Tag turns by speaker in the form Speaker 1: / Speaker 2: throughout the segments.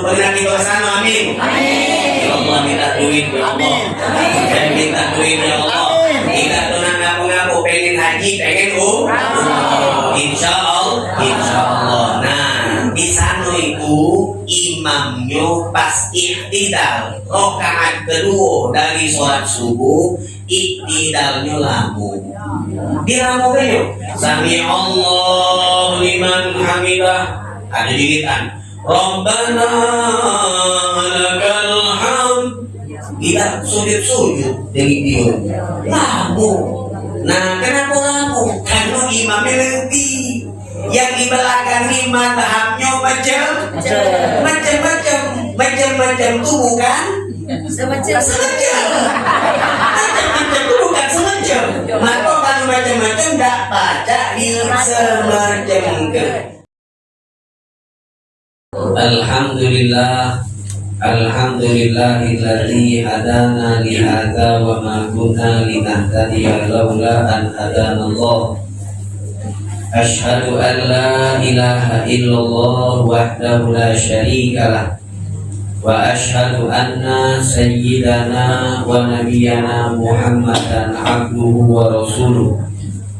Speaker 1: pernah di sana amin. Ya Allah minta duit ya Allah. Dan minta duit ya Allah. Tidak tunang ngaku-ngaku pengen haji pengen umroh insya Allah insya Allah. Nah di sana itu imamnya pas iktidal. Rokaat kedua dari sholat subuh iktidalnya lamu dia mau kayo sami Allah liman hamidah. Ada diritan Rabbana lakal hamd. Tidak sujud-sujud dari dia lamu nah kenapa lamu karena imamnya lebih yang di belakang lima tahapnya macam macam-macam macam-macam itu bukan?
Speaker 2: Semacam
Speaker 1: semacam macam-macam itu bukan semacam maka kalau macam-macam tak baca di semacam ke Alhamdulillah Alhamdulillahilladzi hadana li hadza wa ma kunna linahtadiya laula an hadana Allah. Ashhadu an la ilaha illallah wahdahu la syarika wa ashhadu anna sayyidana wa nabiyyana Muhammadan abduhu wa rasuluh.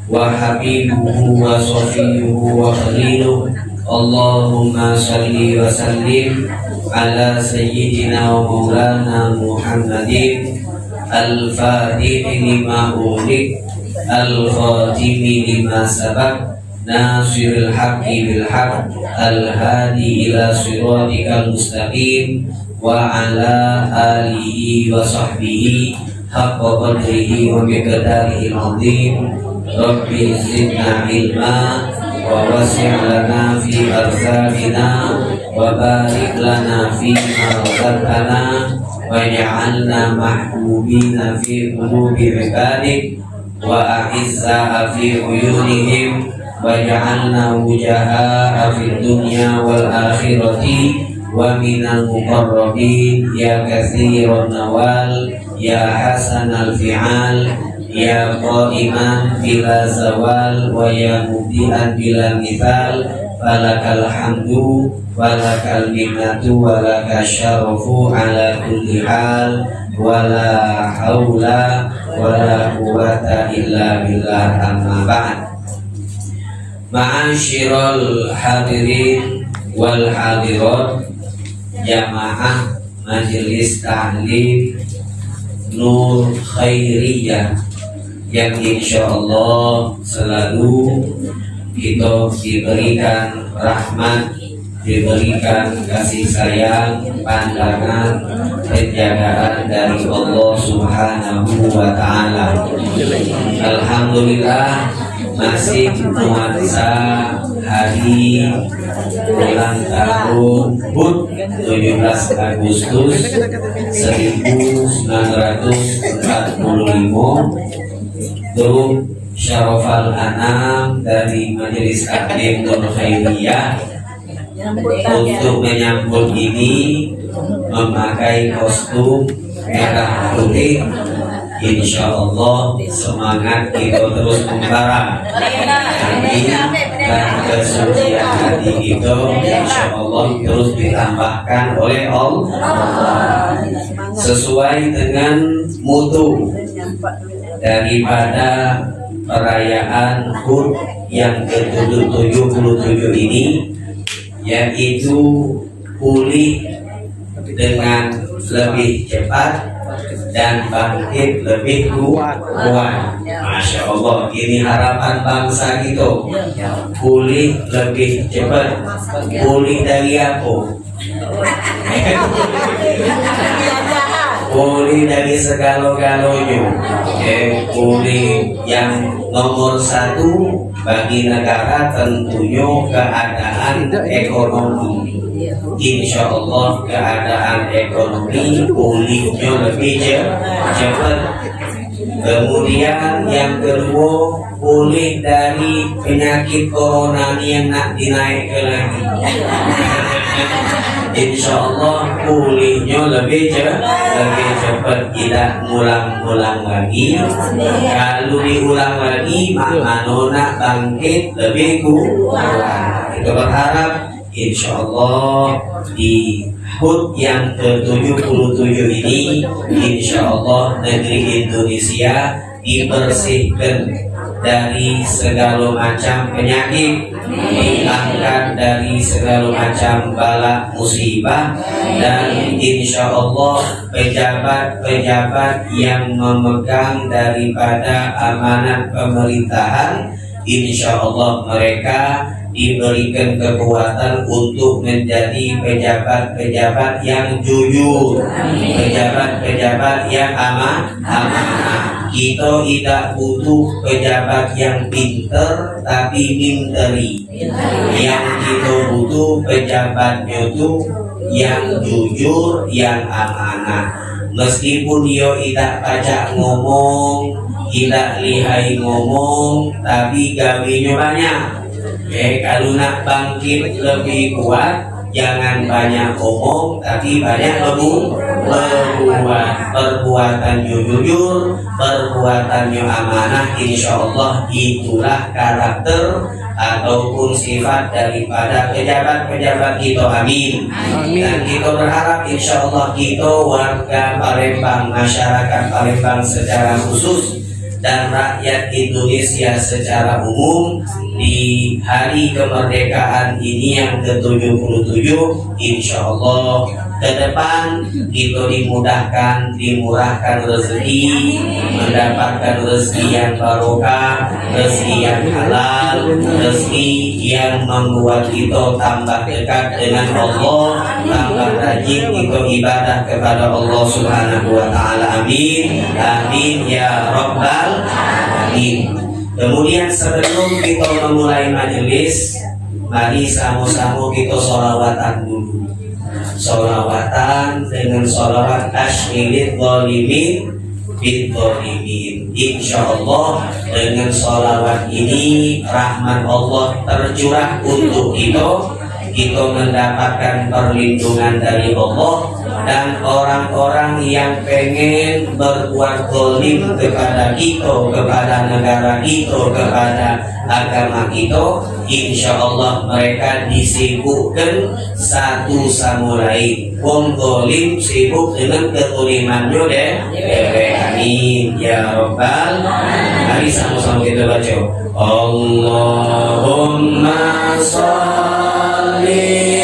Speaker 1: Wa habibuhu wa safiyuhu wa khaliluh Allahumma salli wa sallim ala sayyidina wa maulana Muhammadin al-fatih lima ulik al-khatimi lima sabak nasiril haqqi bil haqq al-hadi ila siratikal mustaqim wa ala alihi wa sahbihi haqqa qadrihi wa miqdarihi al-azim. Rabbi zidna ilma wa wasi' lana fi arzaqina wa barik lana fi ma razaqtana waj'alna mahbubina fi qulubi ibadik wa a'izza fi uyunihim waj'alna wujaha fi dunya wal akhirati wa minal muqarrabin ya qa'iman bila zawal wa ya mudian bila mithal falakal hamdu walakal minnatu walakal syarafu ala kulli hal wala haula wala quwata illa billah amma ba'd. Ma'asyiral hadirin wal hadirat jamaah majelis tahlim Nur Khairiyah yang insya Allah selalu kita diberikan rahmat diberikan kasih sayang pandangan penjagaan dari Allah Subhanahu wa taala. Alhamdulillah masih nuansa hari ulang tahun HUT 17 Agustus 1945 grup Syarofal Anam dari Majelis Taklim Nur Khairiyah untuk menyambut ini memakai kostum merah putih. Insya Allah semangat kita terus membara. Amin dan kesucian hati kita Insya Allah terus ditambahkan oleh Allah. Sesuai dengan mutu daripada perayaan HUT yang ke-77 ini yaitu pulih dengan lebih cepat dan bangkit lebih kuat. Masya Allah, ini harapan bangsa kita. Pulih lebih cepat. Pulih dari apa? Pulih dari segala-galanya. Eh, pulih yang nomor satu bagi negara tentunya keadaan ekonomi. Insya Allah keadaan ekonomi pulihnya lebih cepat. Kemudian yang kedua pulih dari penyakit corona yang nak dinaikkan lagi. Insya Allah pulihnya lebih cepat, lebih cepat tidak ngulang-ngulang lagi. Kalau diulang lagi, maka nona bangkit lebih kuat. Kita berharap Insya Allah di HUT yang ke-77 ini Insya Allah negeri Indonesia dibersihkan dari segala macam penyakit dihilangkan dari segala macam bala musibah dan insya Allah pejabat-pejabat yang memegang daripada amanat pemerintahan insya Allah mereka diberikan kekuatan untuk menjadi pejabat-pejabat yang jujur, pejabat-pejabat yang aman, amanah. Kita tidak butuh pejabat yang pinter tapi minteri. Yang kita butuh pejabatnya itu yang jujur, yang amanah. Meskipun dia tidak pajak ngomong, tidak lihai ngomong, tapi gawinya banyak Eh kalau nak bangkit lebih kuat Jangan banyak omong tapi banyak lebu berbuat perbuatannya jujur perbuatannya amanah insya Allah itulah karakter ataupun sifat daripada pejabat-pejabat kita amin. amin dan kita berharap insya Allah kita warga Palembang masyarakat Palembang secara khusus dan rakyat Indonesia secara umum di hari kemerdekaan ini yang ke-77 insya Allah ke depan kita dimudahkan dimurahkan rezeki mendapatkan rezeki yang barokah rezeki yang halal rezeki yang membuat kita tambah dekat dengan Allah tambah rajin kita ibadah kepada Allah subhanahu wa ta'ala. Amin. Amin ya rabbal alamin. Kemudian sebelum kita memulai majelis mari sama-sama kita sholawatan dulu solawatan dengan solawat tasyirid zalimin bin zalimin insya Allah dengan solawat ini rahmat Allah tercurah untuk kita. Kita mendapatkan perlindungan dari Allah dan orang-orang yang pengen berbuat zalim kepada kita, kepada negara kita, kepada agama kita, insya Allah mereka disibukkan satu sama lain. Wong zalim sibuk dengan ketulimannya deh. Amin ya Rabbal. Mari sama-sama kita baca. Allahumma salli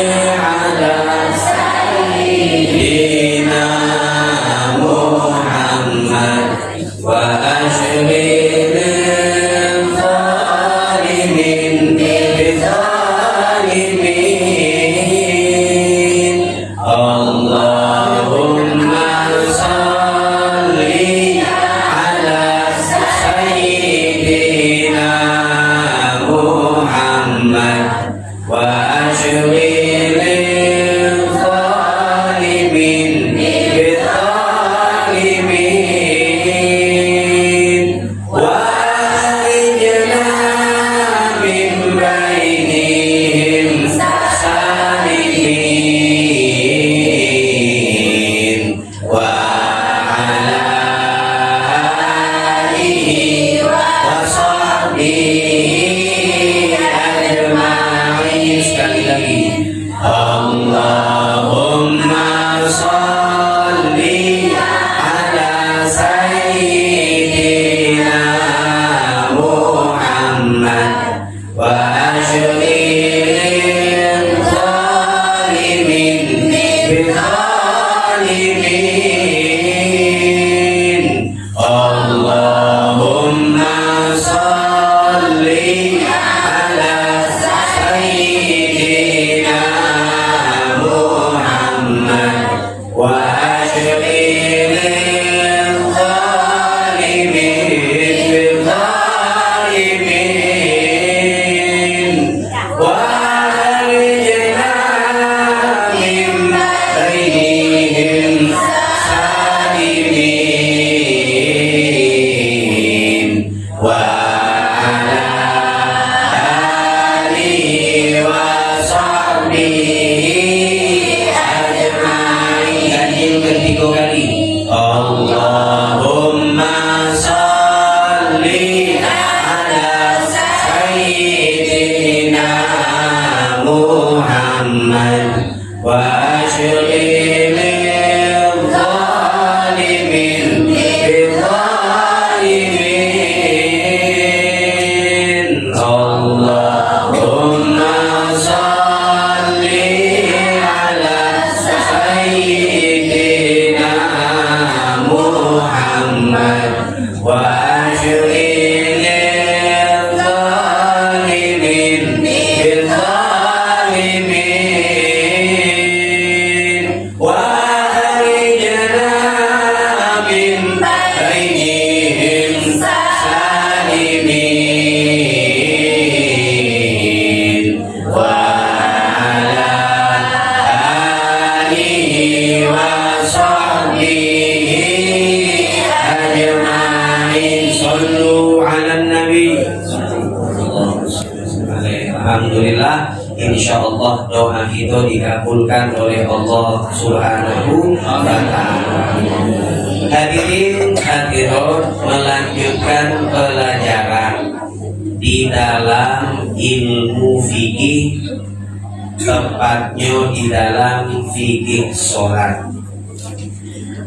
Speaker 1: sholat.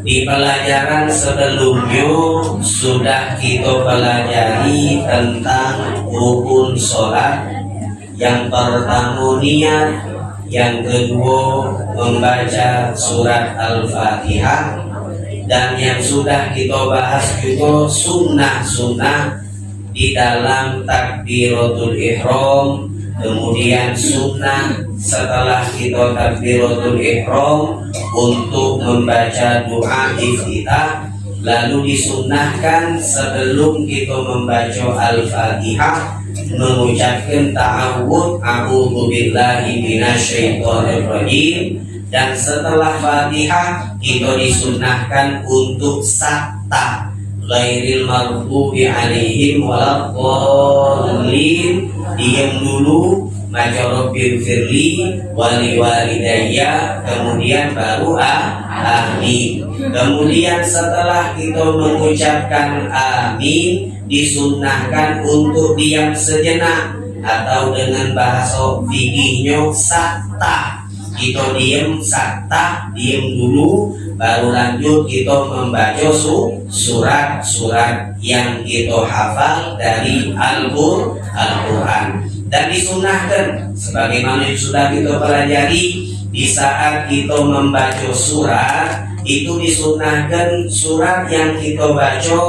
Speaker 1: Di pelajaran sebelumnya sudah kita pelajari tentang rukun sholat yang pertama niat, yang kedua membaca surat Al-Fatihah, dan yang sudah kita bahas juga sunnah-sunnah di dalam takbiratul ihram, kemudian sunnah setelah kita takbiratul ihram untuk membaca doa iftitah lalu disunnahkan sebelum kita membaca Al-Fatihah mengucapkan ta'awud a'udzu billahi minasyaitonir rajim dan setelah Fatihah kita disunnahkan untuk sakta ghairil maghdubi alaihim waladdallin. Diam dulu maca rabbil firli wali walidayya kemudian baru ah, amin kemudian setelah kita mengucapkan amin disunnahkan untuk diam sejenak atau dengan bahasa fikihnya sakta kita diam sakta diam dulu baru lanjut kita membaca su, surat-surat yang kita hafal dari Al-Qur'an. Al dan disunahkan sebagaimana sudah kita pelajari di saat kita membaca surat itu disunahkan surat yang kita baca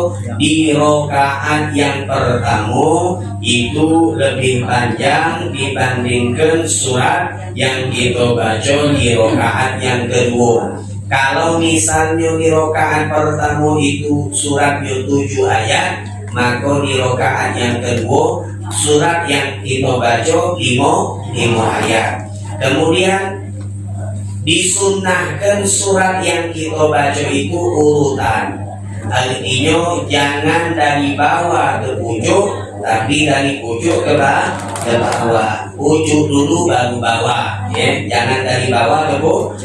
Speaker 1: di rokaat yang pertama itu lebih panjang dibandingkan surat yang kita baca di rokaat yang kedua kalau misalnya di rokaat pertama itu suratnya tujuh ayat maka di rokaat yang kedua surat yang kita baca lima lima ayat. Kemudian disunahkan surat yang kita baca itu urutan. Artinya jangan dari bawah ke pucuk tapi dari pucuk ke bawah ke bawah. Pucuk dulu baru bawah ya. Jangan dari bawah ke,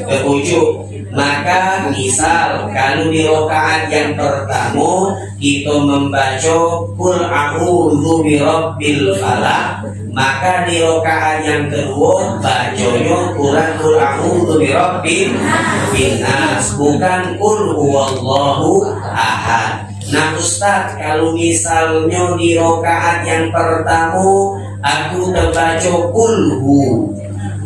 Speaker 1: ke pucuk maka misal kalau di rokaat yang pertama kita membaca Qul a'udzu birabbil falaq. Maka di rokaat yang kedua bacanya Quran Qul a'udzu birabbil nas bukan Qul huwallahu ahad. Nah Ustaz kalau misalnya di rokaat yang pertama aku terbaca kulhu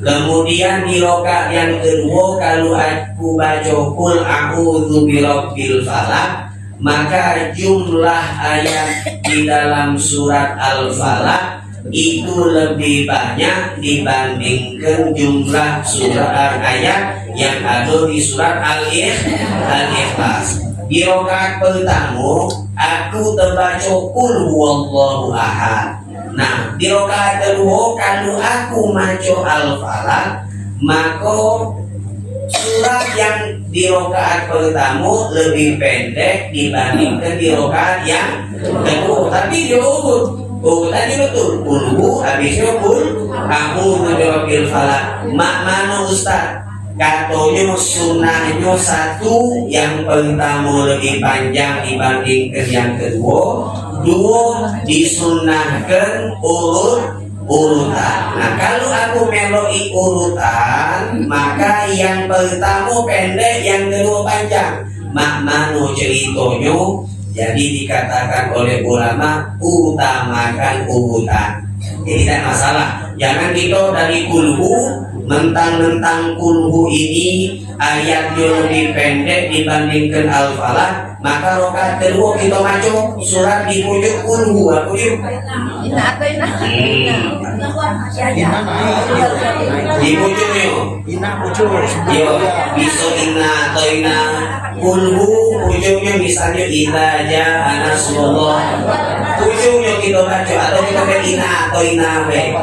Speaker 1: Kemudian di rokaat yang kedua kalau aku baca kul a'udzu birabbil falaq maka jumlah ayat di dalam surat Al-Falaq itu lebih banyak dibandingkan jumlah surat ayat yang ada di surat Al-Ikhlas. Di rokaat pertama aku terbaca kul huwallahu ahad Nah, di rokaat kedua kalau aku maco al-falaq, maka surat yang di rokaat pertama lebih pendek dibandingkan di rokaat yang kedua. Tapi diurut, urutannya betul. Kulhu habisnya kul, kamu menjawabin falak. Mak mana Ustaz? Katanya sunnahnya satu yang pertama lebih panjang dibandingkan yang kedua dua disunahkan urut urutan. Nah kalau aku meloi urutan, maka yang pertama pendek, yang kedua panjang. Makmano ceritanya jadi dikatakan oleh ulama utamakan urutan. Jadi tidak masalah. Jangan kita dari kulhu mentang-mentang kulhu ini ayatnya lebih pendek dibandingkan al-falah maka rokat kedua kita baca surat di pojok kulhu aku yuk di pojoknya
Speaker 2: Ina pucuk.
Speaker 1: yo bisa ina atau ina kulhu pojoknya misalnya ina aja anasullah pojoknya kita baca atau kita ke ina atau ina we.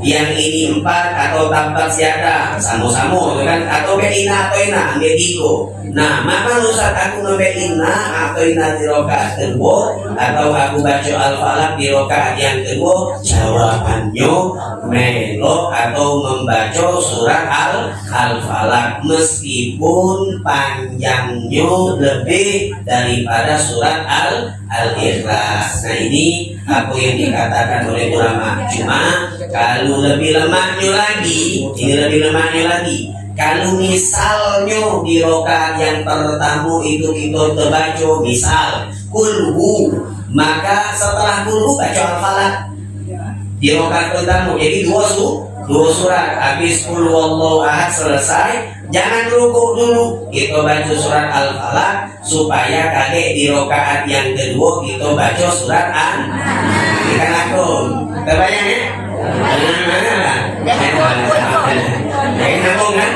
Speaker 1: Yang ini empat atau tampak siada sama-sama gitu kan? Atau ke ina atau ina ambil tiga. Nah maka saat aku ngambil ina atau ina di rokaat kedua atau aku baca al-falaq di rokaat yang kedua? Jawabannya melo atau membaca surat al al-falaq meskipun panjangnya lebih daripada surat al al-ikhlas nah ini apa yang dikatakan oleh ulama. Cuma kalau lebih lemahnya lagi ini lebih lemahnya lagi. Kalau misalnya di rokaat yang pertama itu kita terbaca misal kulhu maka setelah kulhu baca al-falaq di rokaat pertama jadi dua su dua surat habis kul wallahu ahad selesai jangan rukuk dulu kita baca surat al-falaq supaya kakek di rokaat yang kedua kita baca surat an kita lakukan terbayang ya Jadi nyambung kan?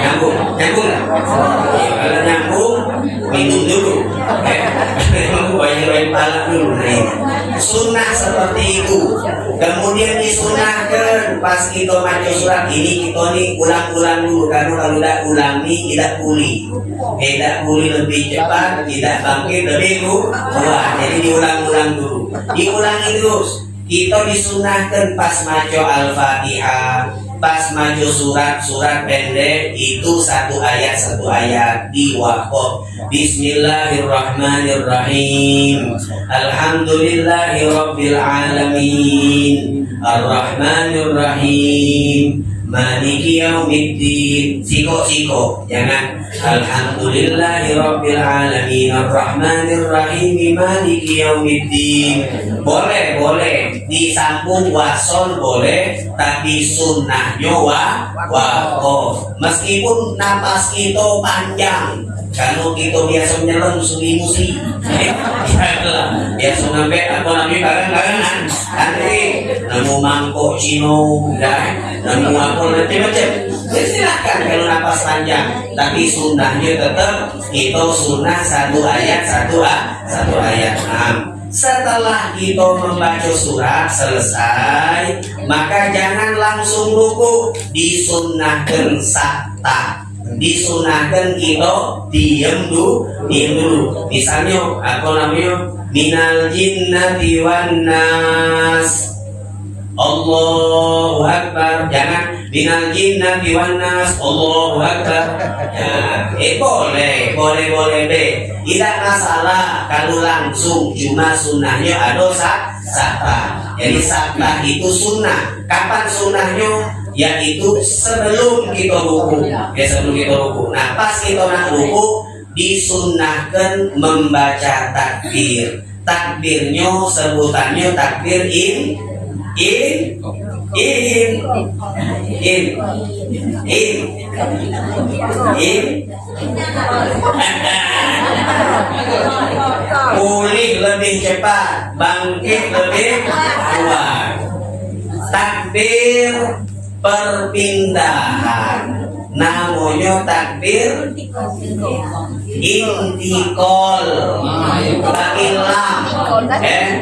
Speaker 1: Nyambung, nyambung? Ya, kalau nyambung, minum dulu. Ya, banyak banyak pala dulu. Nah, ini. Sunnah seperti itu. Kemudian disunahkan pas kita baca surat ini kita nih ulang-ulang dulu karena kalau tidak ulangi tidak pulih. Tidak pulih lebih cepat, tidak bangkit lebih kuat. Jadi diulang-ulang dulu. Diulangi terus. Kita disunahkan pas maco al-fatihah pas maju surat-surat pendek itu satu ayat satu ayat. Di wakof Bismillahirrahmanirrahim. Alhamdulillahirabbil alamin Arrahmanirrahim. Maliki yaumiddin. Siko siko Jangan Alhamdulillahirabbil alamin Arrahmanirrahim. Maliki yaumiddin. Boleh boleh Disambung wasol boleh Tapi sunnahnya wa Wakof Meskipun napas itu panjang. Kalau kita biasa menyelam sugi musi. Biasa ngambil apa namanya barang-barangan. Nanti nemu mangkok cino dan nemu apa nanti macam ya silahkan kalau napas panjang. Tapi sunnahnya tetap itu sunnah satu ayat satu satu ayat. Nah, setelah kita membaca surat selesai maka jangan langsung ruku disunnahkan sakta. Disunahkan kita diam dulu diam dulu. Misalnya apa namanya minal jinnati wan nas. Allahu Akbar. Jangan minal jinnati wan nas Allahu Akbar. Ya, eh boleh boleh boleh be. Tidak masalah kalau langsung cuma sunnahnya ada sak sakta jadi sakta itu sunnah. Kapan sunnahnya? Yaitu sebelum kita ruku. Ya sebelum kita ruku. Nah pas kita nak ruku disunahkan membaca takbir. Takbirnya sebutannya takbir in in in in in in pulih lebih cepat bangkit lebih kuat. Takbir perpindahan. Namanya takbir intikol bagi lam. Eh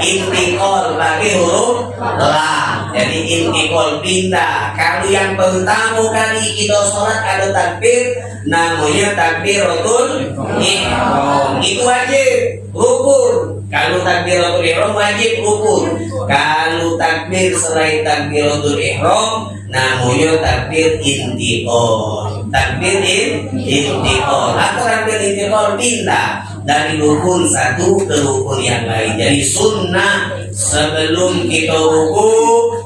Speaker 1: intikol bagi huruf lam jadi intikol pindah kalau yang pertama kali kita sholat ada takbir namanya takbiratul ihram. Itu wajib rukun. Kalau takbiratul ihram wajib rukun. Kalau takbir selain takbiratul ihram namanya takbir intikol takbir in, intikol atau takbir intikol pindah dari rukun satu ke rukun yang lain. Jadi sunnah sebelum kita ruku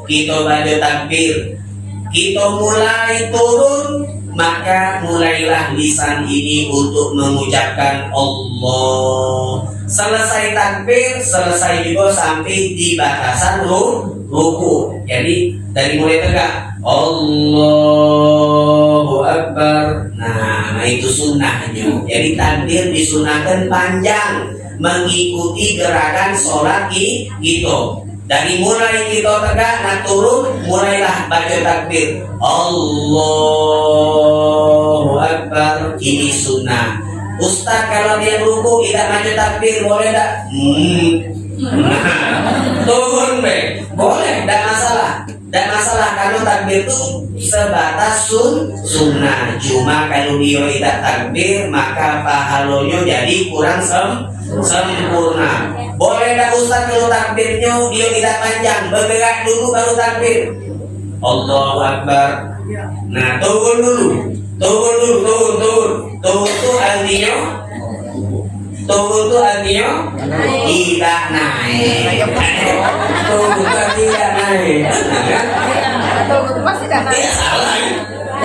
Speaker 1: kita baca takbir. Kita mulai turun maka mulailah lisan ini untuk mengucapkan Allah. Selesai takbir selesai juga sampai di batasan ruku. Jadi dari mulai tegak Allahu Akbar. Nah itu sunnahnya. Jadi takbir disunahkan panjang mengikuti gerakan sholat gitu dari mulai kita tegak nak turun mulailah baca takbir. Allahu Akbar. Ini sunnah. Ustaz kalau dia ruku tidak baca takbir boleh tak? Hmm. turun be boleh tidak masalah tidak masalah kalau takbir itu sebatas sun sunnah. Cuma kalau dia tidak takbir maka pahalanya jadi kurang sem sempurna. Boleh tak Ustaz kalau takbirnya dia tidak panjang? Bergerak dulu baru takbir. Allahu Akbar. Nah turun dulu. Turun dulu turun turun. Turun itu artinya? Turun itu artinya? Tidak naik. Turun itu tidak naik
Speaker 2: Turun pasti tidak naik.
Speaker 1: Salah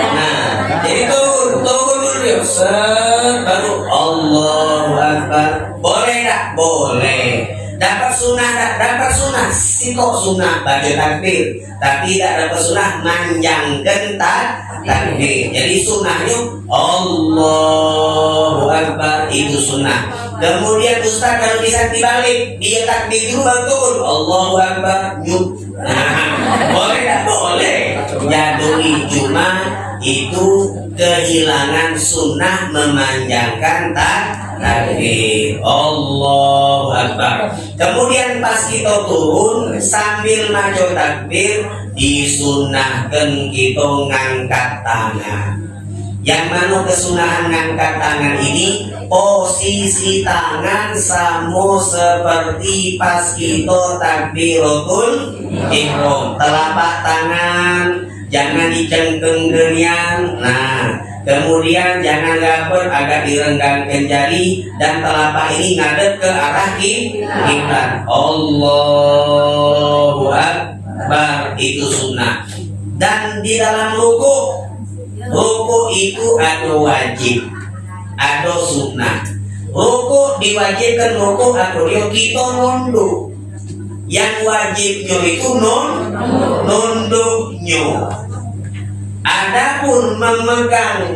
Speaker 1: Nah, jadi turun, turun dulu. Set, baru Allahu Akbar. Boleh tak? Boleh. Dapat sunnah tak? Dapat sunnah. Sikok sunnah baca takbir. Tapi tidak dapat sunnah manjangkan tak takbir. Jadi sunnahnya Allahu Akbar itu sunnah. Kemudian Ustaz kalau bisa dibalik dia takbir dulu baru turun Allahu Akbar. Boleh tak? Boleh. Jadui cuma itu kehilangan sunnah memanjangkan tak takbir Allahu Akbar kemudian pas kita turun sambil maju takbir disunahkan kita ngangkat tangan yang mana kesunahan ngangkat tangan ini posisi tangan sama seperti pas kita takbiratul ihram. Telapak tangan jangan dicengkeng genian nah kemudian jangan gapur agak direnggangkan jari. Dan telapak ini ngadep ke arah kiblat Allahu Akbar. Itu sunnah. Dan di dalam ruku ruku itu ada wajib ada sunnah. Ruku diwajibkan ruku atau dia kita nunduk yang wajibnya itu non nunduknya adapun memegang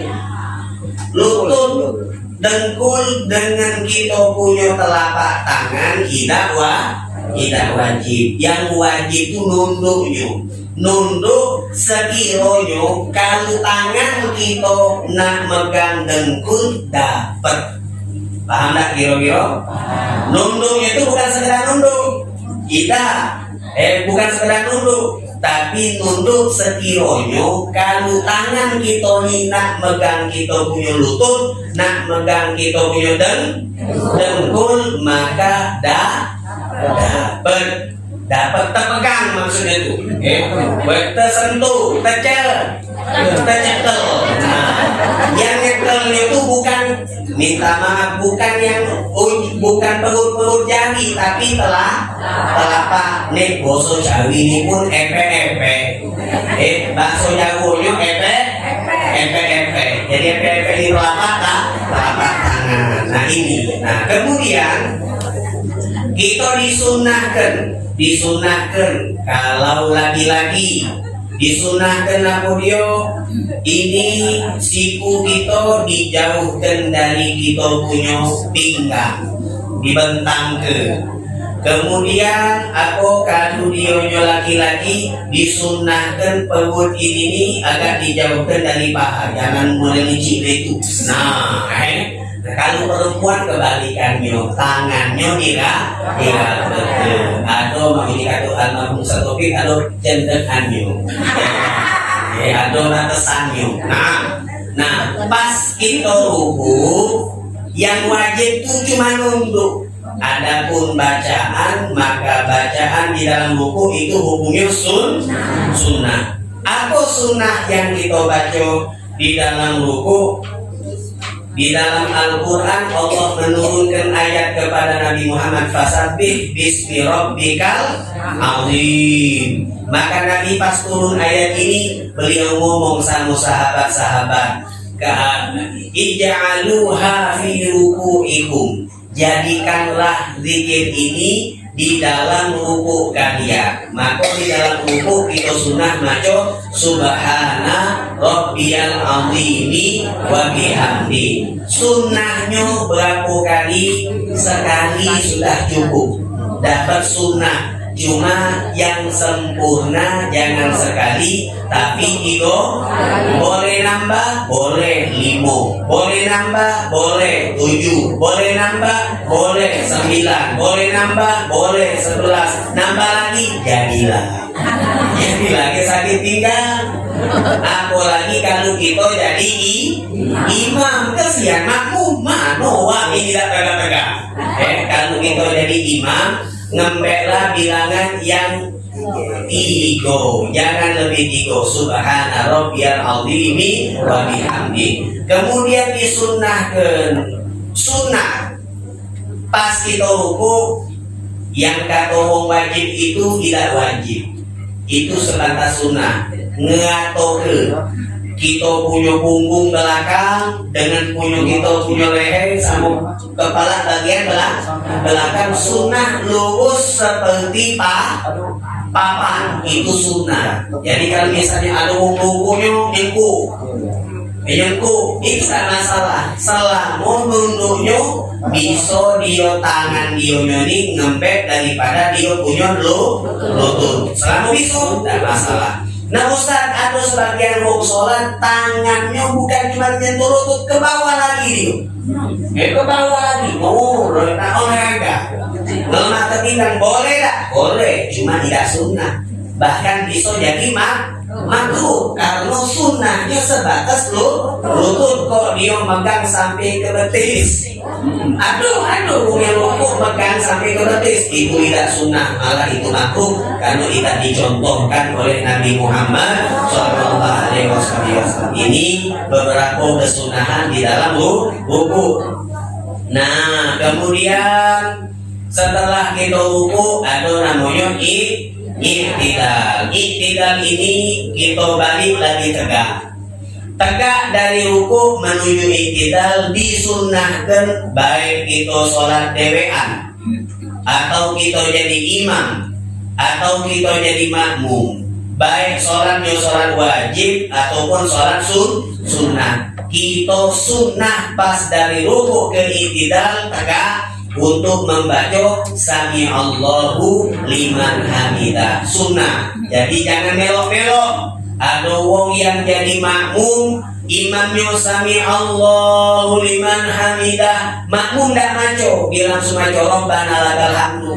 Speaker 1: lutut dengkul dengan kita punya telapak tangan tidak wa tidak wajib. Yang wajib itu nunduknya nunduk sekiroyo kalau tangan kita nak megang dengkul dapat paham tak kira-kira? Nunduknya itu bukan sekedar nunduk. Kita eh bukan sekedar nunduk tapi nunduk sekiroyo kalau tangan kita ni nak megang kita punya lutut nak megang kita punya deng dengkul maka dah dapat dapat terpegang maksudnya itu. Eh tersentuh tercel. Tercekel. Nah, yang nyekelnya itu bukan minta maaf bukan yang bukan perut-perut jari tapi telah telapak nih boso jawi ini pun epe epe eh bakso jagonya epe epe epe jadi epe epe di telapak tak telapak tangan. Nah ini. Nah kemudian kita disunahkan disunahkan. Kalau lagi-lagi disunahkan apa dia ini siku kita dijauhkan dari kita punya pinggang dibentang ke kemudian aku kalau dia laki-laki disunahkan perut ini agak dijauhkan dari paha jangan mulai ngicip itu nah eh kalau perempuan kebalikannya, tangannya tidak tidak betul. Atau mengikat kata almarhum Satopik, atau cendekannya. Ya, ada natesannya. Nah, nah pas kita ruku, yang wajib itu cuma nunduk. Adapun bacaan, maka bacaan di dalam buku itu hukumnya sun, sunnah. Apa sunnah yang kita baca di dalam buku? Di dalam Al-Quran Allah menurunkan ayat kepada Nabi Muhammad Fasabbih bismi rabbikal azim. Maka Nabi pas turun ayat ini Beliau ngomong sama sahabat-sahabat Ija'aluha fi ruku'ikum. Jadikanlah zikir ini di dalam ruku kalian maka di dalam ruku kita sunnah maco subhana rabbiyal azimi wa bihamdi. Sunnahnya berapa kali sekali sudah cukup. Dapat sunnah cuma yang sempurna jangan sekali tapi tiga boleh nambah boleh limo boleh nambah boleh tujuh. Boleh nambah boleh sembilan. Boleh nambah boleh sebelas. Nambah lagi jadilah. Jadi lagi sakit tinggal. Apalagi kalau kita jadi imam. Kesian makmum. Mano wah ini tidak pegang-pegang? Eh kalau kita jadi imam ngembeklah bilangan yang tiga jangan lebih tiga subhana rabbiyal azimi wa bihamdi. Kemudian disunnahkan. Sunnah. Pas kita ruku yang kata wajib itu tidak wajib. Itu sebatas sunnah. Ngatoke kita punya punggung belakang dengan punya kita punya leher sama kepala bagian belakang belakang. Sunnah lurus seperti pa papan. Itu sunnah. Jadi kalau misalnya ada punggungnya nyengku nyengku itu tak masalah selama nunduknya bisa dia tangan dia ini ngempet daripada dia punya lu lutut. Selama bisa tak masalah Nah Ustaz, ada sebagian wong sholat tangannya bukan cuma menyentuh lutut ke bawah lagi. Eh ke bawah lagi. Oh, tak olahraga. Lemah ketinggalan boleh tak? Boleh, cuma tidak sunnah. Bahkan bisa jadi mak makruh karena sunnahnya sebatas lu lutut. Kok dia megang sampai ke betis. Aduh aduh punya lutut megang sampai ke betis. Itu tidak sunnah malah itu makruh karena tidak dicontohkan oleh Nabi Muhammad Shallallahu Alaihi Wasallam. Ini beberapa kesunahan di dalam buku. Nah kemudian setelah kita buku ada namanya i Iktidal. Iktidal ini kita balik lagi tegak. Tegak dari ruku menuju iktidal disunahkan baik kita sholat dewean Atau kita jadi imam Atau kita jadi makmum. Baik sholatnya sholat wajib ataupun sholat sun, sunnah. Kita sunnah pas dari ruku ke iktidal tegak untuk membaca Sami Allahu liman hamidah. Sunnah. Jadi jangan melok-melok. Ada wong yang jadi makmum imamnya Sami Allahu liman hamidah. Makmum dak maco. Bilang sumaco Rabbana lakal hamdu.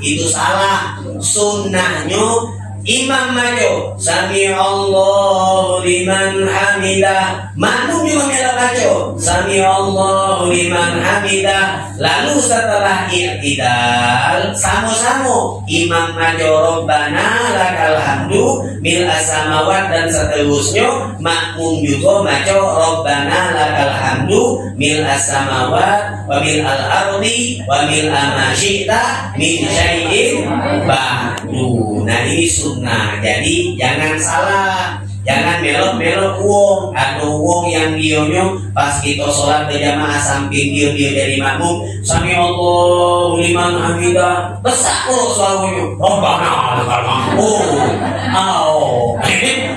Speaker 1: Itu salah. Sunnahnya Imam maco Sami Allah liman hamidah. Makmum juga melak maco Sami Allah liman hamidah. Lalu setelah i'tidal Sama-sama Imam maco Rabbana lakal hamdu Mil asamawat dan seterusnya Makmum juga maco Rabbana lakal hamdu Mil asamawat Wa mil al-ardi Wa mil amasyikta Min syai'in Ba'du. Nah ini sunnah jadi jangan salah. Jangan melok-melok wong atau wong yang dionyo pas kita sholat berjamaah samping dia dia jadi makmum sami Allah liman hamidah besar kok selalunya Rabbana lakal oh oh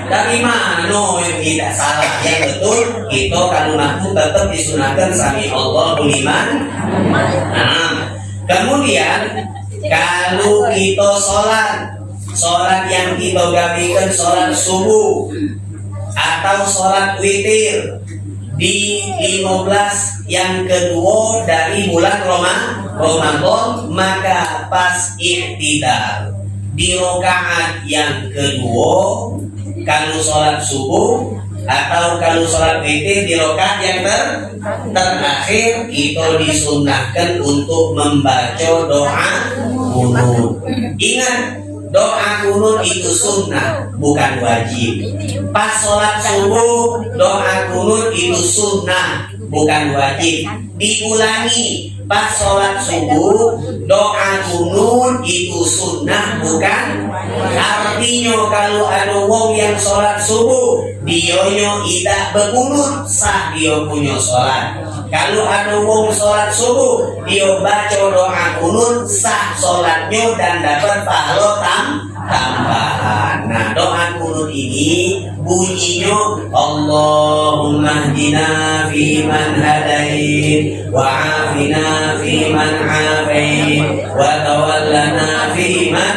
Speaker 1: dari mana? Yang tidak salah. Yang betul. Kita kalau makmum tetap disunahkan sami Allah liman nah kemudian kalau kita sholat sholat yang kita gabikan sholat subuh atau sholat witir di 15 yang kedua dari bulan Ramadan maka pas iktidal. Di rokaat yang kedua kalau sholat subuh atau kalau sholat witir di rokaat yang ter terakhir kita disunahkan untuk membaca doa kunut ingat doa kunut itu sunnah bukan wajib. Pas sholat subuh doa kunut itu sunnah bukan wajib. Diulangi pas sholat subuh doa kunut itu sunnah bukan? Artinya kalau ada wong yang sholat subuh dionyo tidak berkunut sah dia punya sholat. Kalau ada wong sholat subuh dia baca doa kunut sah sholatnya dan dapat pahala tam tambahan. Nah doa kunut ini bunyinya Allahumma hdina fi man hadait wa afina fi man afait wa tawallana fi man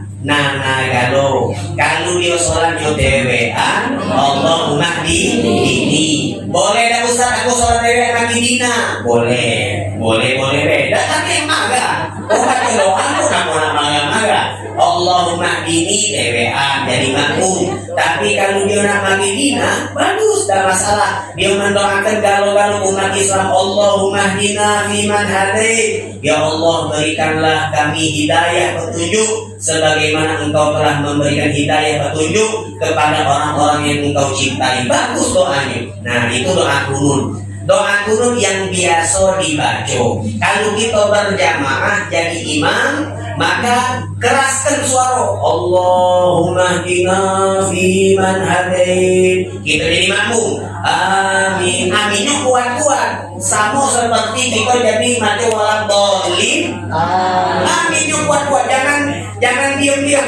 Speaker 1: Nana galo Kalau dia sholat yo dewean Allahumma di ini. Boleh dah Ustaz? Aku sholat dewean lagi dina Boleh. Boleh boleh. Beda Tapi maga. Bukan doa aku kamu nak maga-maga Allahumma ini dewean jadi makmum Tapi kalau dia nak magi dina Bagus dah masalah Dia mendoakan galau-galau umat Islam Allahumma dina fiman hadai Ya Allah berikanlah kami hidayah petunjuk sebagaimana engkau telah memberikan hidayah petunjuk kepada orang-orang yang engkau cintai. Bagus doanya. Nah, itu doa kunut. Doa kunut yang biasa dibaca. Kalau kita berjamaah jadi imam, maka keraskan suara Allahumma hdina fi man hadait. Kita jadi makmum. Amin. Aminnya kuat-kuat. Sama seperti kita jadi mati walang dolim. Aminnya kuat-kuat. Jangan jangan diam-diam.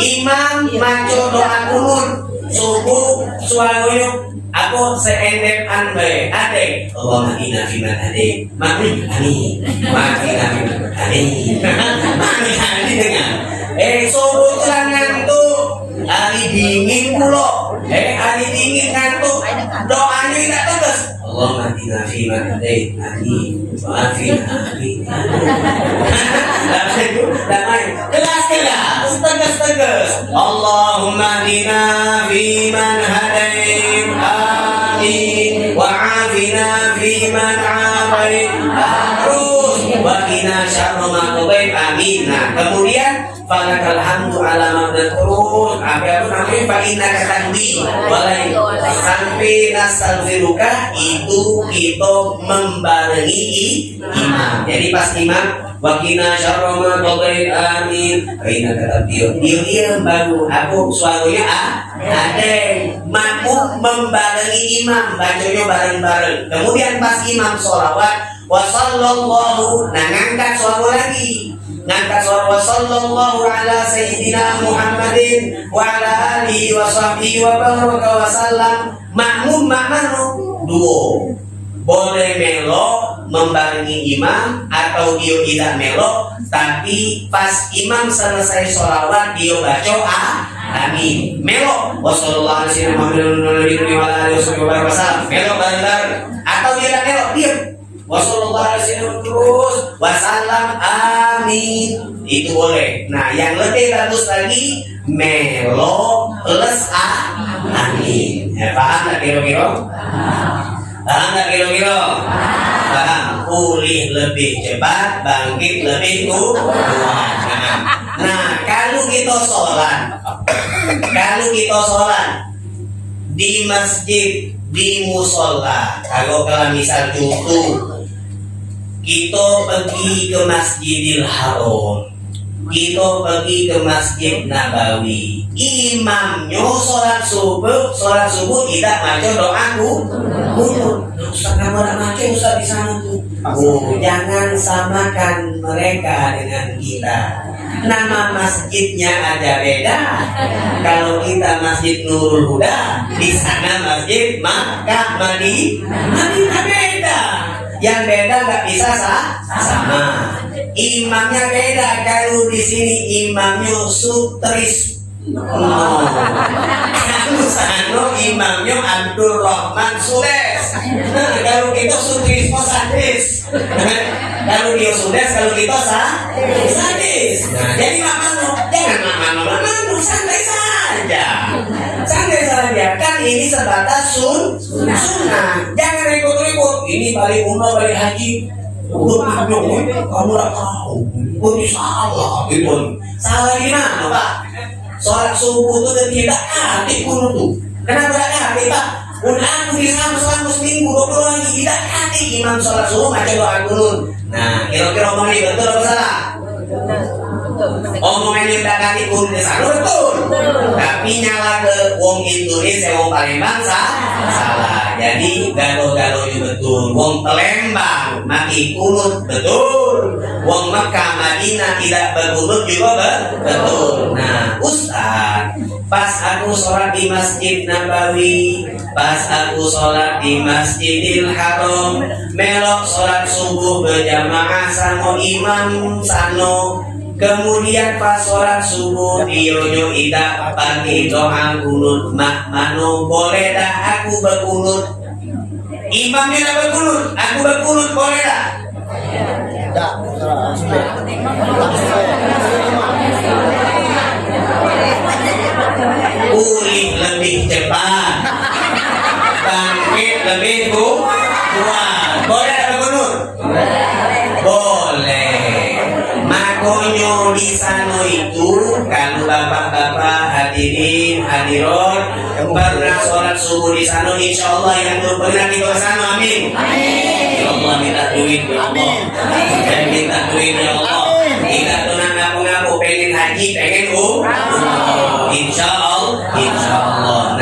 Speaker 1: Imam maco doa kunut subuh suaranya aku seendep anbe ade Allah makina fi man ade makni ani makina fi man ade makni ani dengan eh subuh telah ngantuk. Hari dingin pulo eh hari dingin ngantuk. Doanya tidak tegas. Allah makina fi man ade ani maafin ani kelas kelas tegas tegas. Allahumma dina fi man fi man afait terus wa qina syarra ma qadait amin kemudian falakal hamdu ala ma terus apa itu namanya? Fa innaka tahdi walai sampai nastaghfiruka itu kita membarengi imam. Jadi pas imam Wakina syarra ma qadait amin. Kaina kata dia, dia dia baru aku suaranya ah ada makmum membarengi imam. Bacanya bareng-bareng. Kemudian pas imam sholawat wa sallallahu nah ngangkat suara lagi. Ngangkat suara wa sallallahu ala sayyidina Muhammadin wa ala alihi wa sahbihi wa baraka wa sallam. Makmum makmum duo. Boleh melo membarengi imam atau dia tidak melo tapi pas imam selesai sholawat dia baca ah, amin. Melo wassalamualaikum warahmatullahi wabarakatuh. Melo bareng-bareng. Atau dia melo diam. Wassalamualaikum terus wasallam amin. Itu boleh. Nah yang lebih bagus lagi melo plus ah, amin. Ya, paham tak kira-kira? Paham nggak kira-kira? Paham. Pulih lebih cepat, bangkit lebih kuat. Nah, nah, kalau kita sholat, kalau kita sholat di masjid, di musola, kalau kalau misal contoh kita pergi ke Masjidil Haram, kita pergi ke Masjid Nabawi, imamnya sholat subuh, sholat subuh tidak baca doaku. Nah, Ustaz kamu baca Ustaz di sana tuh. Oh, jangan samakan mereka dengan kita. Nama masjidnya aja beda. Kalau kita Masjid Nurul Huda, di sana Masjid Makkah Madi, Madinah beda. Yang beda nggak bisa sah, sama. Imamnya beda. Kalau di sini imamnya sutris Oh. Anu sano imamnya Abdul Rahman Sudes. Kalau kita Sutrismo Sadis. kalau dia Sudes, kalau kita sah Sadis. Jadi mamanu, jangan mamanu, mamanu, santai saja. Santai saja. Kan ini sebatas sun, sunnah. Jangan ribut-ribut. Ini balik umrah, balik haji. Kamu kamu udah tahu. Ini salah, gitu. Salah gimana, Pak? Sholat subuh itu tidak hati pun tuh. Kenapa tidak hati pak? Di sana selama seminggu dua puluh lagi. Tidak hati imam sholat subuh macam doa kunut nah kira-kira omong ini betul atau salah omongan tak hati pun di sana betul. Tapi nyala ke wong Indonesia wong Palembang salah. Jadi gado-gado itu betul. Wong Palembang mati kunut betul. Wong Mekah Madinah tidak berkunut juga be- betul. Nah Ustaz pas aku sholat di Masjid Nabawi pas aku sholat di Masjidil Haram melok sholat subuh berjamaah sama imam sano Kemudian pas sholat subuh Dionyo ida pagi doa kunut Mak mano boleh dah aku berkunut Imamnya dah berkunut Aku berkunut boleh dah
Speaker 3: Tak,
Speaker 1: Pulih lebih cepat. Bangkit lebih ku- kuat Makonyo di sana itu Kalau bapak-bapak hadirin hadirat Pernah sholat subuh di sana Insya Allah yang belum pernah ke sana Amin. Ya Allah minta duit ya Allah. Dan minta duit ya Allah. Kita tuh ngaku-ngaku pengen haji pengen umroh Insya Allah Insya Allah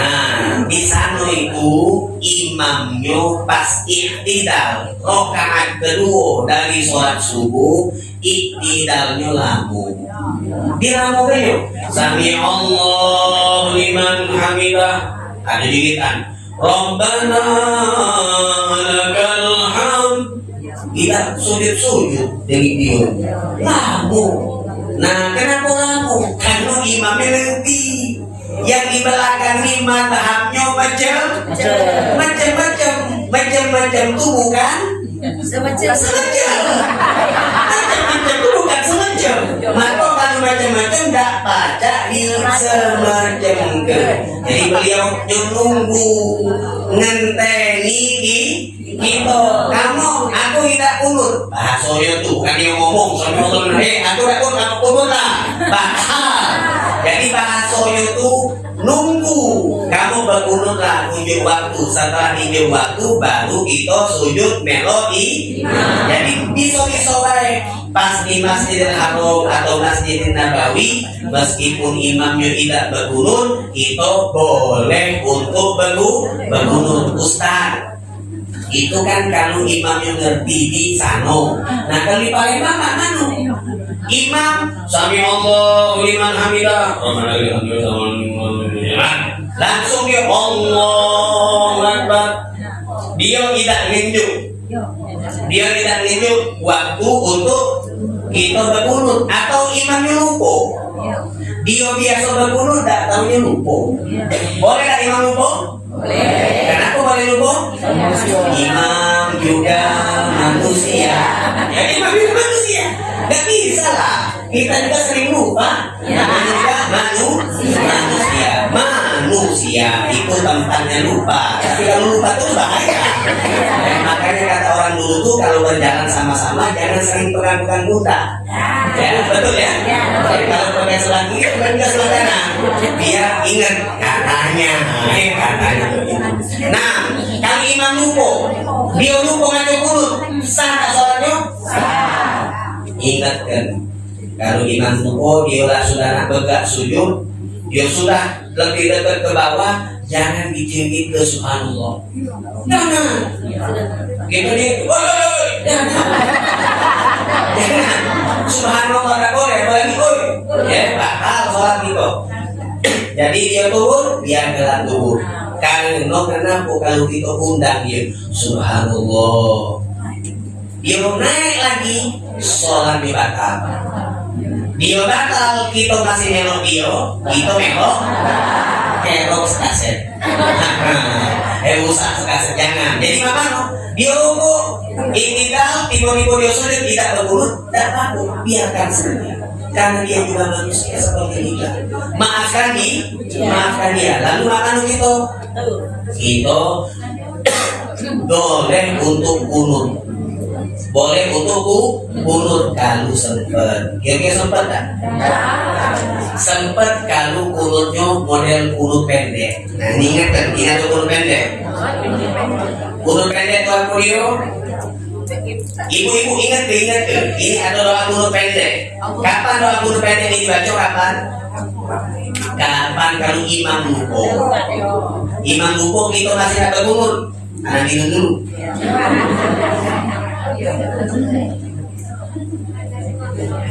Speaker 1: Di sana itu imamnya pas iktidal. Rokaat kedua dari sholat subuh iktidalnya lamu dia lamu. Kan yuk sami Allah liman hamidah. Ada digitan Rabbana lakal hamd. Kita sujud sujud dari dia. Lamu. Nah kenapa lamu? Karena imamnya lebih yang di belakang ini madhabnya macam. Macam-macam. Macam-macam itu bukan? Semacam. Macam-macam itu bukan semacam. Maka kalau macam-macam tak baca di semacam ke. Jadi beliau nunggu ngenteni di kita kamu aku tidak kunut. Bahasanya tuh kan dia ngomong sama Allah eh aku tidak kunut. Aku kunut lah. Bahasa. Jadi bahasanya itu nunggu. Kamu berkunutlah unjuk waktu. Setelah unjuk waktu baru kita sujud melodi. Jadi bisa-bisa baik pas di Masjidil Haram atau Masjidil Nabawi meskipun imamnya tidak berkunut kita boleh untuk berku berkunut. Ustaz itu kan kalau imamnya ngerti di sano nah kalau di Palembang Pak Manu imam sami Allah liman hamidah langsung dia Allah Akbar dia tidak nunjuk dia tidak nunjuk waktu untuk kita berkunut atau imamnya lupa dia biasa berkunut tak tahunya lupa boleh tak imam lupa Kenapa boleh lupa? Imam juga manusia. Ya imam juga manusia. Gak bisa lah. Kita juga sering lupa. Namanya juga manu, manusia. Manusia itu tempatnya lupa. Tapi kalau lupa itu bahaya. Eh, makanya kata orang dulu tuh kalau berjalan sama-sama jangan sering pegang-pegang buta. Ya, betul ya? Jadi kalau pakai sebelah kiri, bukan ke sebelah kanan. Biar ingat katanya, eh, katanya. Nah, kalau imam lupa, dia lupa ngaco mulut, sah tak sholatnya? Ingatkan, kalau imam lupa, dia sudah nak begak sujud, dia sudah lebih dekat ke bawah, jangan dijengit ke subhanallah. Jangan. Gitu nih, woi, jangan. Subhanallah tak boleh, apalagi oi. Ya, bakal sholat gitu. Jadi dia turun, dia gelar turun. Karena kenapa kalau kita undang dia Subhanallah Dia mau naik lagi Sholat di batal Dio batal, kita masih melo Dio, kita melo kerok sekaset. eh usah sekaset jangan. Jadi mama no, Dio ruku, itikal, tiba-tiba dia sulit tidak berurut, tidak apa biarkan saja. Karena dia juga manusia seperti kita. Maafkan dia, maafkan dia. Lalu makan kita, kita boleh untuk kunut boleh untuk ku kunut kalau sempet. Kira-kira sempet tak? sempet kalau kunutnya model kunut pendek. Nah ini ingat ingat kunut pendek? Kunut pendek tuh aku dia. Ibu-ibu ingat ke ingat ke ini ada doa kunut pendek. Kapan doa kunut pendek ini dibaca? Kapan? Kapan kalau imam lupa? Imam lupa kita masih ada kunut anak minum dulu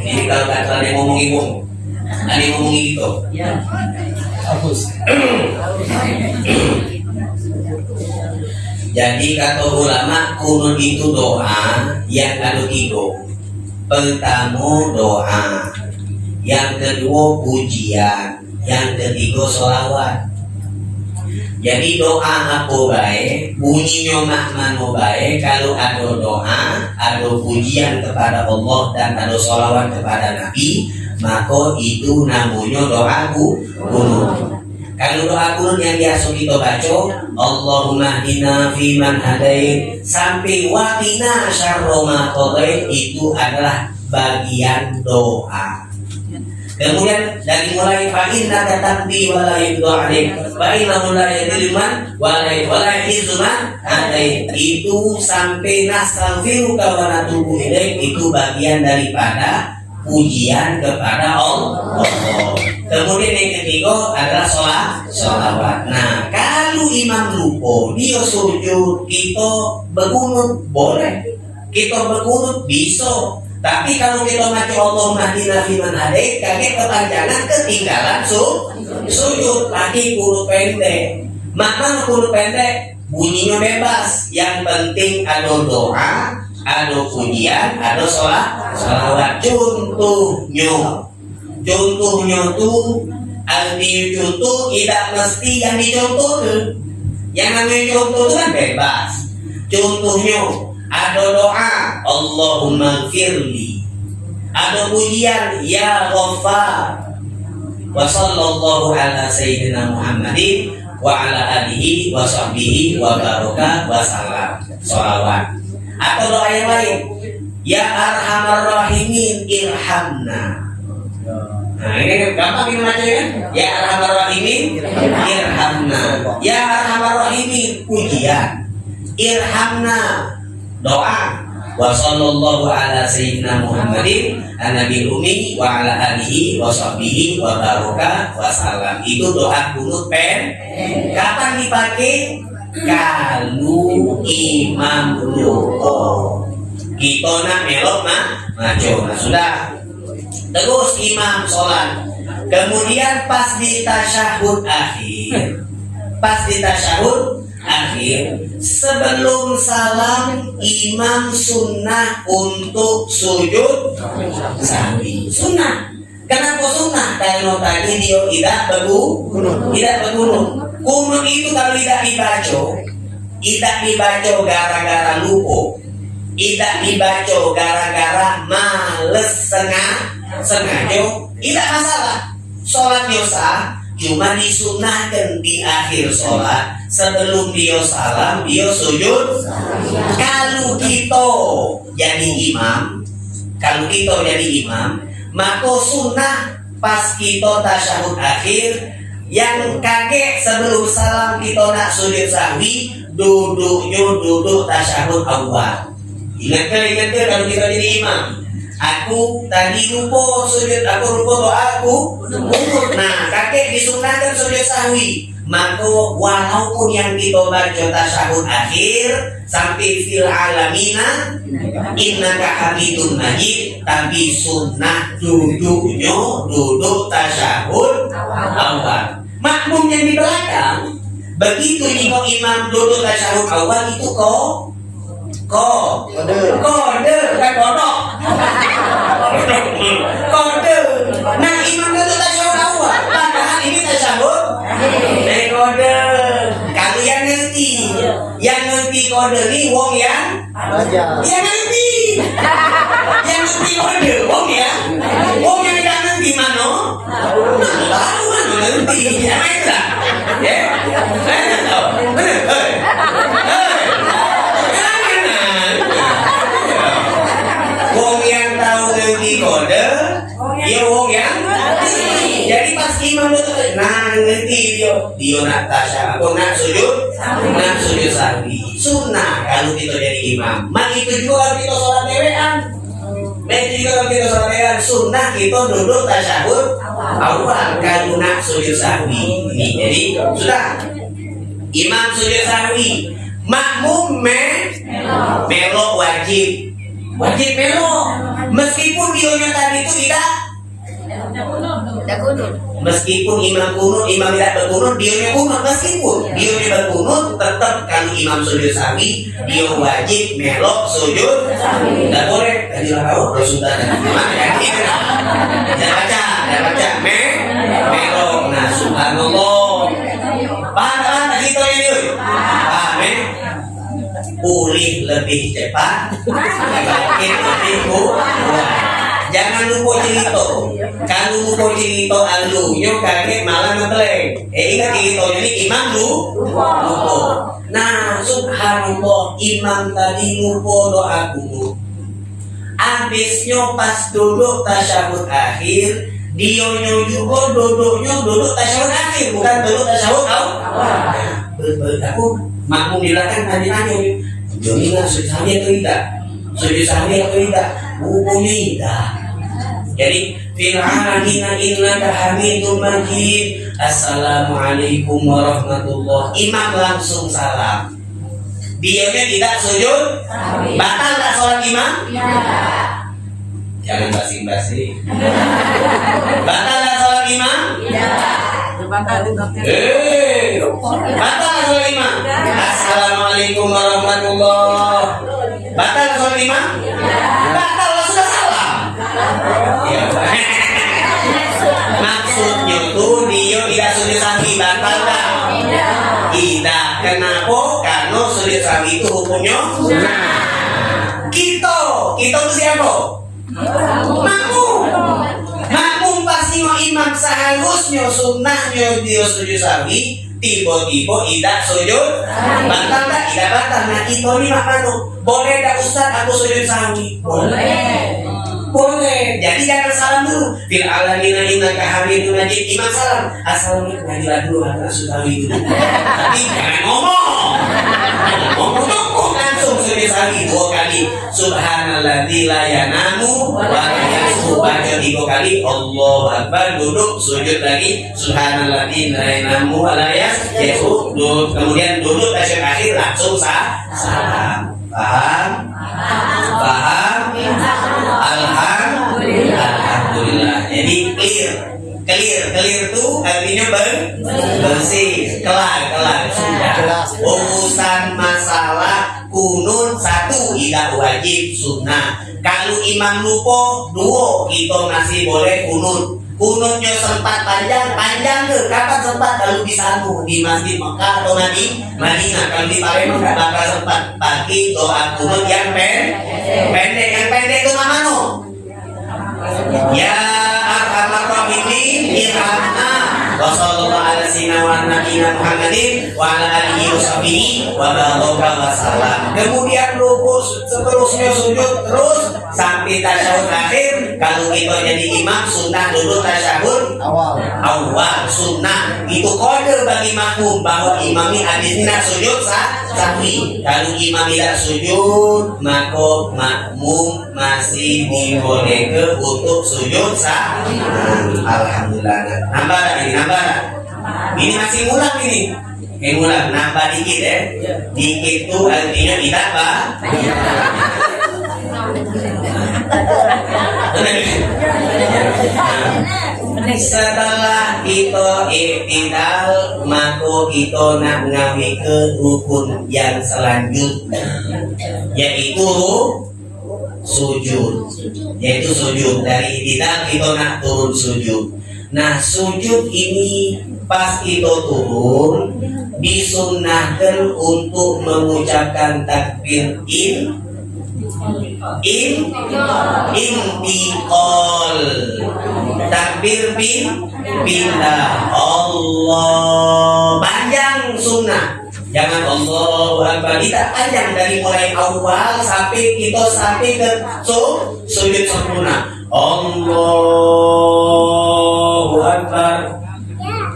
Speaker 1: Jadi kalau kata ada yang ngomong ibu, ada yang ngomong itu.
Speaker 3: Hapus.
Speaker 1: Jadi kata ulama kunut itu doa yang ada tiga. Pertama doa, yang kedua pujian, yang ketiga sholawat. Jadi doa apa baik, bunyinya makna baik kalau ada doa, ada pujian kepada Allah dan ada sholawat kepada Nabi, maka itu namanya doa ku- kunut. Kalau doa kunut yang biasa kita baca, Allahumma hdina fi man hadait sampai waqina syarra ma itu adalah bagian doa. Kemudian dari mulai fa'inna katambi wa la yudhu alaik wa innahu la yadilman wa la wa la yadilman itu sampai nastaghfiruka wa natubu ilaik itu bagian daripada pujian kepada Allah. Kemudian yang ketiga adalah sholat sholawat. Nah, kalau imam lupa dia sujud kita berkunut boleh. Kita berkunut bisa. Tapi kalau kita ngaji Allah mahdina fiman hadait, kaget kepanjangan ketinggalan su sujud lagi kunut pendek. Makna kunut pendek bunyinya bebas. Yang penting ada doa, ada pujian, ada sholat, sholawat. Contohnya, contohnya tuh arti contoh tidak mesti yang dicontoh Yang namanya contoh itu kan bebas. Contohnya ada doa Allahumma firli ada pujian ya ghaffar wa sallallahu ala sayyidina Muhammadin wa ala alihi wa sahbihi wa baraka wa salam salawat atau doa yang lain ya arhamar rahimin irhamna Nah, ini gampang ini baca kan? Ya arhamar rahimin irhamna. Ya arhamar rahimin pujian. Irhamna doa. Wa sallallahu ala sayyidina Muhammadin an-nabil ummi wa ala alihi wa sahbihi wa baraka wa salam. Itu doa kunut pen. Kapan dipakai? Kalau imam lupa. Kita nak melok mah maju nah sudah. Terus imam sholat. Kemudian pas di tasyahud akhir. Pas di tasyahud akhir sebelum salam imam sunnah untuk sujud sahwi sunnah. Kenapa sunnah? Kalau tadi dia tidak bergu tidak bergunung kunut itu kalau tidak dibaca tidak dibaca gara-gara lupa. Tidak dibaca gara-gara males sengaja sengaja. Tidak masalah. Sholatnya sah cuma disunahkan di akhir sholat. Sebelum dia salam dia sujud. Kalau kita jadi imam kalau kita jadi imam maka sunnah pas kita tasyahud akhir yang kakek sebelum salam kita nak sujud sahwi duduknya duduk tasyahud awal. Ingat kan ingat kan kalau kita jadi imam Aku tadi lupa sujud, aku lupa doa aku Umur. Nah, kakek disunahkan sujud sahwi Maka walaupun yang kita baca tasyahud akhir Sampai fil alamina Innaka habibun majid Tapi sunnah duduknya Duduk tasyahud awal Makmum yang di belakang Begitu jika imam duduk tasyahud awal itu kok Kok
Speaker 3: Kode.
Speaker 1: Kode, bukan kodok kode nah imam itu tak? Orang tua, padahal ini tasawuf dari
Speaker 3: kode
Speaker 1: kalian ngerti yang ngerti kode ini wong ya? yang ya? Ngerti yang ngerti kode wong ya? Wong yang tidak ngerti mano? Tahu mano ngerti. Ya ya benar itu, nah ngerti dia, dia nak tasya, aku nak sujud, nak sujud sahwi. Sunnah kalau kita jadi imam. Mak itu juga kalau kita sholat dewean. Itu juga kalau kita sholat dewean, sunnah kita duduk tasyahud awal kalau nak sujud sahwi. Ini jadi sudah. Imam sujud sahwi, makmum me melok wajib wajib melok meskipun dionya tadi itu tidak
Speaker 2: Kunut.
Speaker 1: meskipun imam kunut imam tidak berkunut dionya kunut. Meskipun dionya berkunut tetap kalau imam sujud sahwi dia wajib melok sujud tidak boleh. Tadi lah kau mana yang ini. Jangan baca jangan baca. Me melok. Nah subhanallah. Paham tak gitu ini paham eh? Pulih lebih cepat. Bangkit lebih kuat jangan lupa cerita. Kalau lupa cerita alunya kaget malah ngebleng eh ingat ceritanya ini imam lu? Lupa. Nah subhanallah imam tadi lupa doa kunut Abisnya pas duduk tasyahud akhir Dionya juga duduknya duduk tasyahud akhir Bukan duduk tasyahud Ber- Aku makmum di belakang tanya-tanya Joni nggak sujud sahwi atau tidak? Sahwi atau tidak? Hukumnya tidak jadi fil alamina innaka hamidum majid. Assalamualaikum warahmatullah imam langsung salam. Diamnya tidak sujud. Batal tak sholat imam? Jangan basi-basi. Batal tak sholat imam? Eh. Batal tak sholat imam? Assalamualaikum warahmatullah batal tak sholat imam? Batal lah sudah salam Tidak. Kenapa? Karena sujud sahwi itu hukumnya kita. Kita itu siapa? Makmum. Makmum pasti mau imam seharusnya sunnahnya dia sujud sahwi tiba-tiba tidak sujud batal tak? Tidak batal. Nah kita ini makmum boleh tak Ustaz aku sujud sahwi? Boleh. Boleh. Jadi jangan salam dulu. Fil alamina innaka hamidun majid. Imam salam. Assalamualaikum. Hadilah dulu anak sutawi itu. Tapi jangan ngomong. Ngomong ngomong langsung sujud sahwi dua kali. Subhanalladzi la yanamu wa la yasbu. Baca tiga kali. Allahu Akbar. Duduk sujud lagi. Subhanalladzi la yanamu wa. Duduk. Kemudian duduk tasyahud akhir langsung. Salam. Paham? Paham? Alhamdulillah. Alhamdulillah. Jadi clear. Clear, clear itu artinya ber bersih, kelar, kelar, sudah. Urusan masalah kunun satu tidak wajib sunnah. Kalau imam lupa dua kita masih boleh kunut. Kunutnya sempat panjang, panjang ke? Kapan sempat kalau di Sanu, di Masjid Mekah atau Madi, Madinah? Kalau di Palembang nggak bakal sempat pakai doa kunut yang pen, pendek. Yang pendek itu mana? Ya arhamar rahimin irhamna wa sallallahu ala sayyidina wa Muhammadin wa ala alihi wa. Kemudian rukus seterusnya sujud terus sampai tasyahud akhir. Kalau kita jadi imam sunnah duduk tasyahud.
Speaker 3: Awal.
Speaker 1: awal sunnah. Itu kode bagi makmum. Bahwa imam ini nak sujud sah? Sahwi. Kalau imam tidak sujud maka makmum masih dibolehkan untuk sujud sah? Alhamdulillah. Nambah ini nambah ini masih ngulang ini. Ini ngulang nambah dikit ya dikit itu artinya tidak pak Setelah kita iktidal maka kita nak ngawi ke rukun yang selanjutnya yaitu sujud yaitu sujud dari iktidal kita nak turun sujud Nah sujud ini pas itu turun disunahkan untuk mengucapkan takbir in in intikal takbir bin pindah Allah. Panjang sunnah. Jangan Allah Akbar. Kita panjang dari mulai awal sampai kita sampai ke su, sujud sempurna. Allahu Akbar.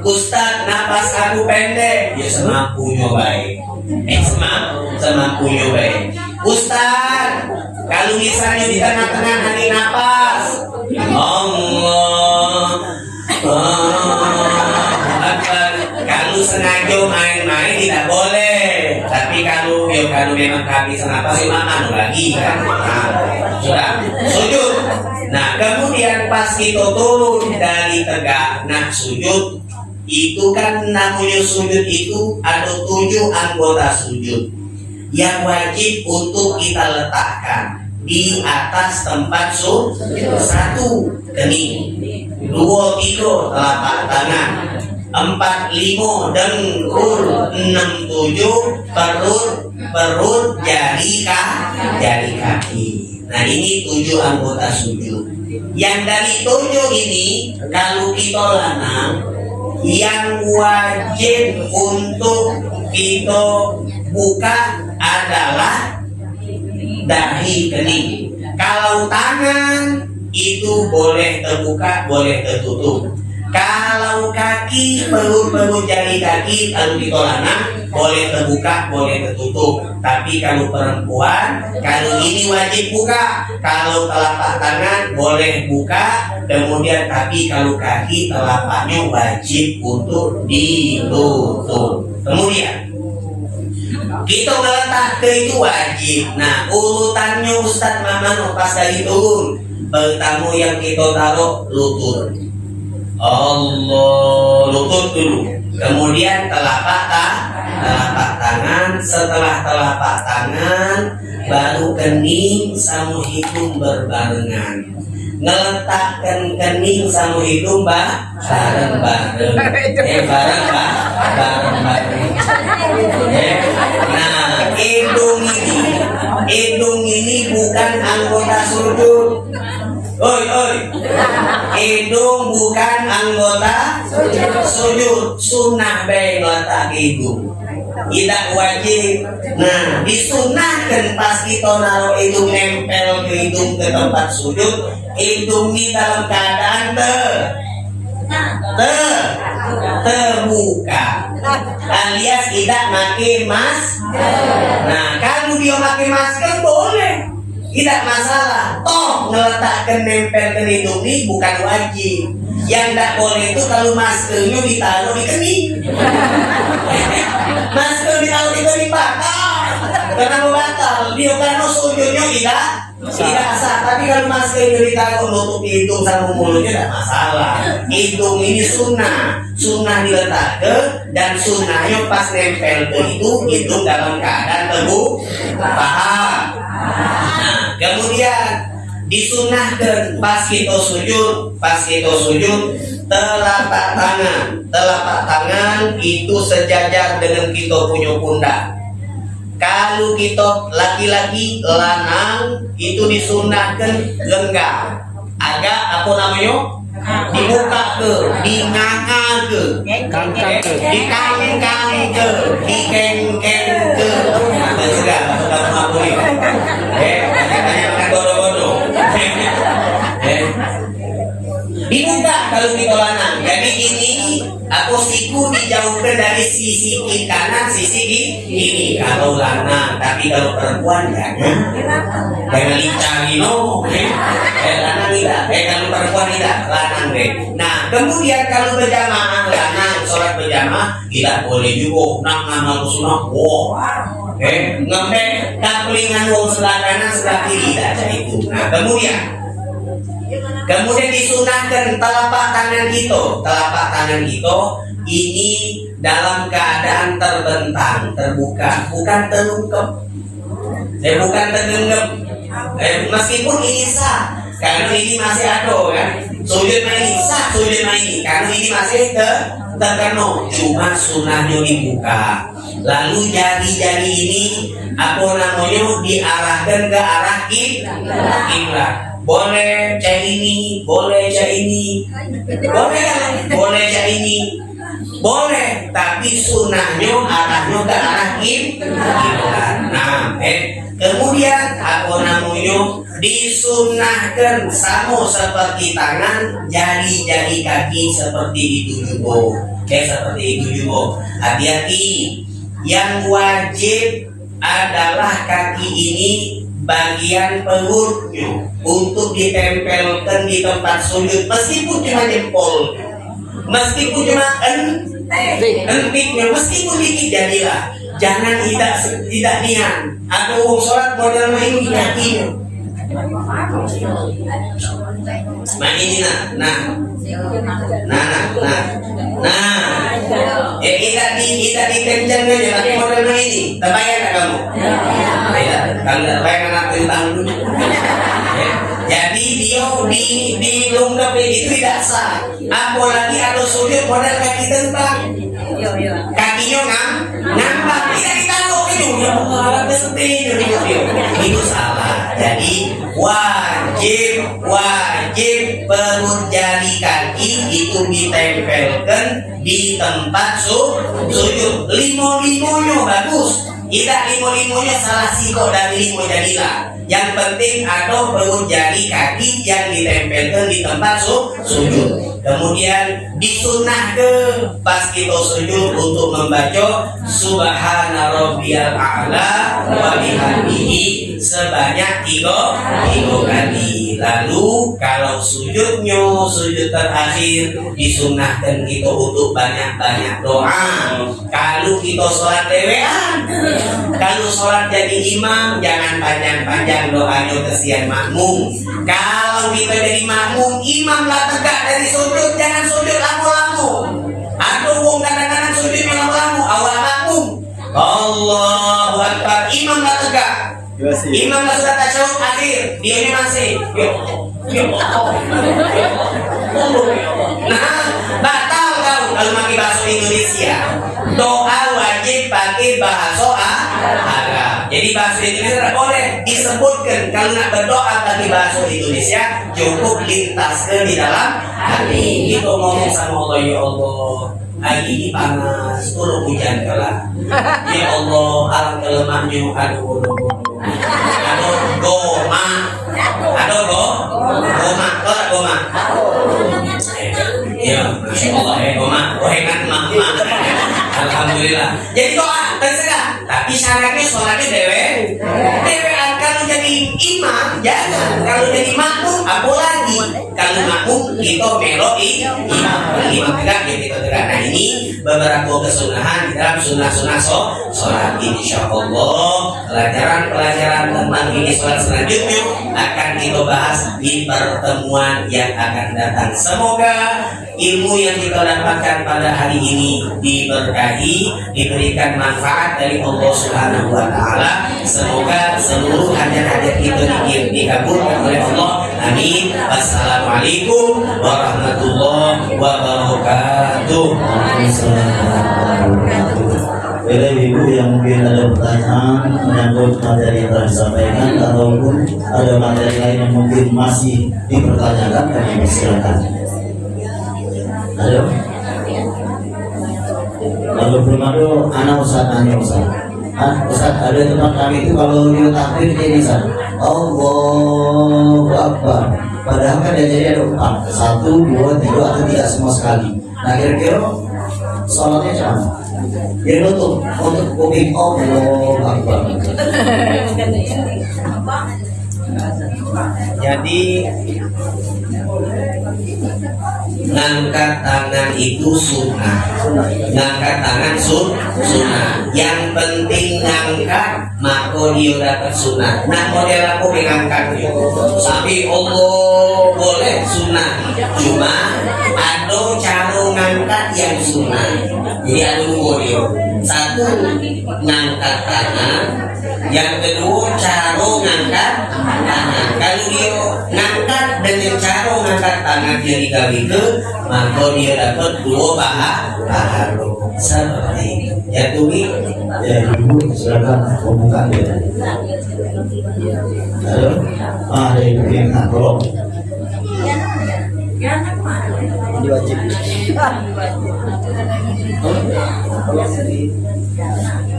Speaker 1: Ustaz, napas aku pendek. Ya semaku nyobain. Eh, semak, semaku nyobain. Ustaz, kalau misalnya di tengah-tengah hari napas, Allah, Allah. Kalau sengaja main-main tidak boleh. Tapi kalau ya kalau memang kehabisan napas, ya makan lagi kan. Nah, sudah, sujud. Nah, kemudian pas kita turun dari tegak nak sujud, itu kan namanya sujud itu ada tujuh anggota sujud yang wajib untuk kita letakkan di atas tempat sujud satu kening dua tiga telapak tangan. Empat lima dengkul enam tujuh perut perut jari kaki jari kaki. Nah ini tujuh anggota sujud. Yang dari tujuh ini kalau kita lanang yang wajib untuk kita buka adalah dahi kening. Kalau tangan itu boleh terbuka, boleh tertutup. Kalau kaki, perut-perut jari kaki, kalau kita lanang, boleh terbuka, boleh tertutup. Tapi kalau perempuan, kalau ini wajib buka. Kalau telapak tangan boleh buka, kemudian tapi kalau kaki telapaknya wajib untuk ditutup. Kemudian kita meletak ke itu wajib. Nah urutannya Ustadz Maman pas dari turun. Pertama yang kita taruh lutut. Allah lutut dulu. Kemudian telapak telapak tangan setelah telapak tangan baru kening sama hidung berbarengan ngeletakkan kening sama hidung bah bareng bareng eh bareng bah bareng bareng eh, nah hidung ini hidung ini bukan anggota sujud Oi, oi. Hidung bukan anggota sujud. Sunnah baik letak hidung. Tidak wajib. Nah, disunahkan pas kita naruh hidung nempel ke hidung ke tempat sujud, hidung ini dalam keadaan ter ter terbuka. Alias tidak pakai mas nah kalau dia pakai masker boleh. Tidak masalah. Toh ngeletakkan nempel ke hidung ini bukan wajib yang tidak boleh itu kalau maskernya ditaruh di kening. Masker ditaruh di kening batal karena batal. Dia karena sujudnya tidak. Tidak sah. Tapi kalau maskernya ditaruh nutup hidung sama mulutnya tidak masalah. Hidung ini sunnah. Sunnah diletakkan dan sunnahnya pas nempel ke itu hidung dalam keadaan terbuka paham. Nah, kemudian disunahkan pas kita sujud, pas kita sujud, telapak tangan, telapak tangan itu sejajar dengan kita punya pundak. Kalau kita laki-laki lanang itu disunahkan lenggang, agak apa namanya? dibuka ke, dinganga ke,
Speaker 3: Kangkang ke.
Speaker 1: dikangkang ke, dikengkeng kita lanang. Jadi ini aku siku dijauhkan dari sisi kiri kanan, sisi di ini kalau lanang. Tapi kalau perempuan jangan, jangan dicari no. Eh, lanang tidak. Eh kalau perempuan tidak, lanang deh. Nah kemudian kalau berjamaah lanang sholat berjamaah tidak boleh juga nak ngamal sunnah. Wow. Eh, ngembe kaplingan wong sebelah kanan sebelah kiri tidak ada itu. Nah kemudian Kemudian disunahkan telapak tangan kita, telapak tangan kita ini dalam keadaan terbentang, terbuka, bukan terungkep. Eh, bukan tergenggam. Eh, meskipun ini sah, karena ini masih ada kan. sujud maini sah sujud maini karena ini masih ke cuma sunnahnya dibuka lalu jari-jari ini apa namanya diarahkan ke arah kiblat boleh cah ini boleh cah ini boleh boleh cah ini boleh tapi sunnahnya arahnya ke arah kiblat nah eh kemudian apa namanya disunahkan sama seperti tangan jari-jari kaki seperti itu juga. Eh seperti itu juga. Hati-hati. Yang wajib adalah kaki ini bagian perutnya untuk ditempelkan di tempat sujud meskipun cuma jempol. Meskipun cuma en entiknya meskipun dikit jadilah. Jangan tidak tidak niat. Atau uang sholat model main di kakinya nah ini nah nah nah nah nah. Eh tidak di tidak dikencang aja tapi model main ini. Terbayang tak kamu anak tentang dulu Ya. jadi dia di di lungkap itu tidak sah. Apalagi ada sujud model kaki tentang. Kakinya ngam nampak tidak ditaruh itu. Ya berhenti itu salah. Jadi wajib wajib perut jari kaki itu ditempelkan di tempat su, sujud. Limo limonya bagus tidak limo limonya salah siko dari limo jadilah yang penting ada perut jari kaki yang ditempelkan di tempat su, sujud Kemudian disunah ke pas kita sujud untuk membaca Subhana rabbiyal a'la wa bihamdihi sebanyak tiga tiga kali. Lalu kalau sujudnya sujud terakhir disunahkan kita untuk banyak-banyak doa. Kalau kita sholat dewean, kalau sholat jadi imam jangan panjang-panjang doanya kesian makmum. Kalau kita jadi makmum, imam lah tegak dari sujud, jangan sujud lamu-lamu. Atau wong kadang-kadang sujud lamu-lamu, awal makmum. Allahu Akbar, imam lah tegak. Imam lah sudah tasyahud akhir, dia ini masih. Yuk, yuk, Nah, batal kau kalau pakai bahasa Indonesia. Doa wajib pakai bahasa Arab. Jadi bahasa Indonesia tidak boleh disebutkan kalau nak berdoa pakai bahasa Indonesia cukup lintaskan di dalam hati. Itu ngomong sama Allah ya Allah. Hari ini panas, turun hujan kelah. Ya Allah, alam kelemahnya aduh aduh aduh goma aduh go goma tak goma Ya, Masya Allah ya, oh hebat mah, mah. Alhamdulillah. Jadi doa, terserah. Tapi syaratnya sholatnya dewe. Dewe kalau jadi imam, jangan. Kalau jadi makmum, apa lagi? Kalau makmum, kita meloi imam. Imam tegak, ya kita tegak. Nah ini beberapa kesunahan di dalam sunnah-sunnah so, sholat. Insya Allah, pelajaran-pelajaran tentang ini sholat selanjutnya akan kita bahas di pertemuan yang akan datang. Semoga ilmu yang kita dapatkan pada hari ini diberkahi, diberikan manfaat dari Allah Subhanahu wa taala. Semoga seluruh hajat-hajat kita di- dikabulkan oleh Allah. Amin. Wassalamualaikum warahmatullahi wabarakatuh.
Speaker 4: Bapak Ibu yang mungkin ada pertanyaan menyangkut materi yang telah disampaikan ataupun ada materi lain yang mungkin masih dipertanyakan kami persilakan. Halo. Kalau belum ada, anak Ustaz nanya Ustaz. Ah, Ustaz ada tempat kami itu kalau dia takbir dia bisa Allahu Akbar. Padahal kan dia jadi ada empat, satu, dua, tiga atau tidak semua sekali. Nah kira-kira sholatnya sama. Dia nutup untuk kuping Allahu Akbar.
Speaker 1: Jadi ngangkat tangan itu sunnah. Ngangkat tangan sun sunnah. Yang penting ngangkat maka dia dapat sunnah. Nah model aku mengangkat tapi Allah boleh sunnah. Cuma ada cara ngangkat yang sunnah. Jadi ada satu ngangkat tangan Yang kedua cara ngangkat tangan. Kalau dia ngangkat dengan cara ngangkat tangan dia dikabitkan, maka dia dapat dua pahala. Seperti itu. Ya Tumi.
Speaker 4: Ya, ibu silakan membuka dia. Halo. Ah, ada ibu yang nak tolong.
Speaker 3: Ini wajib.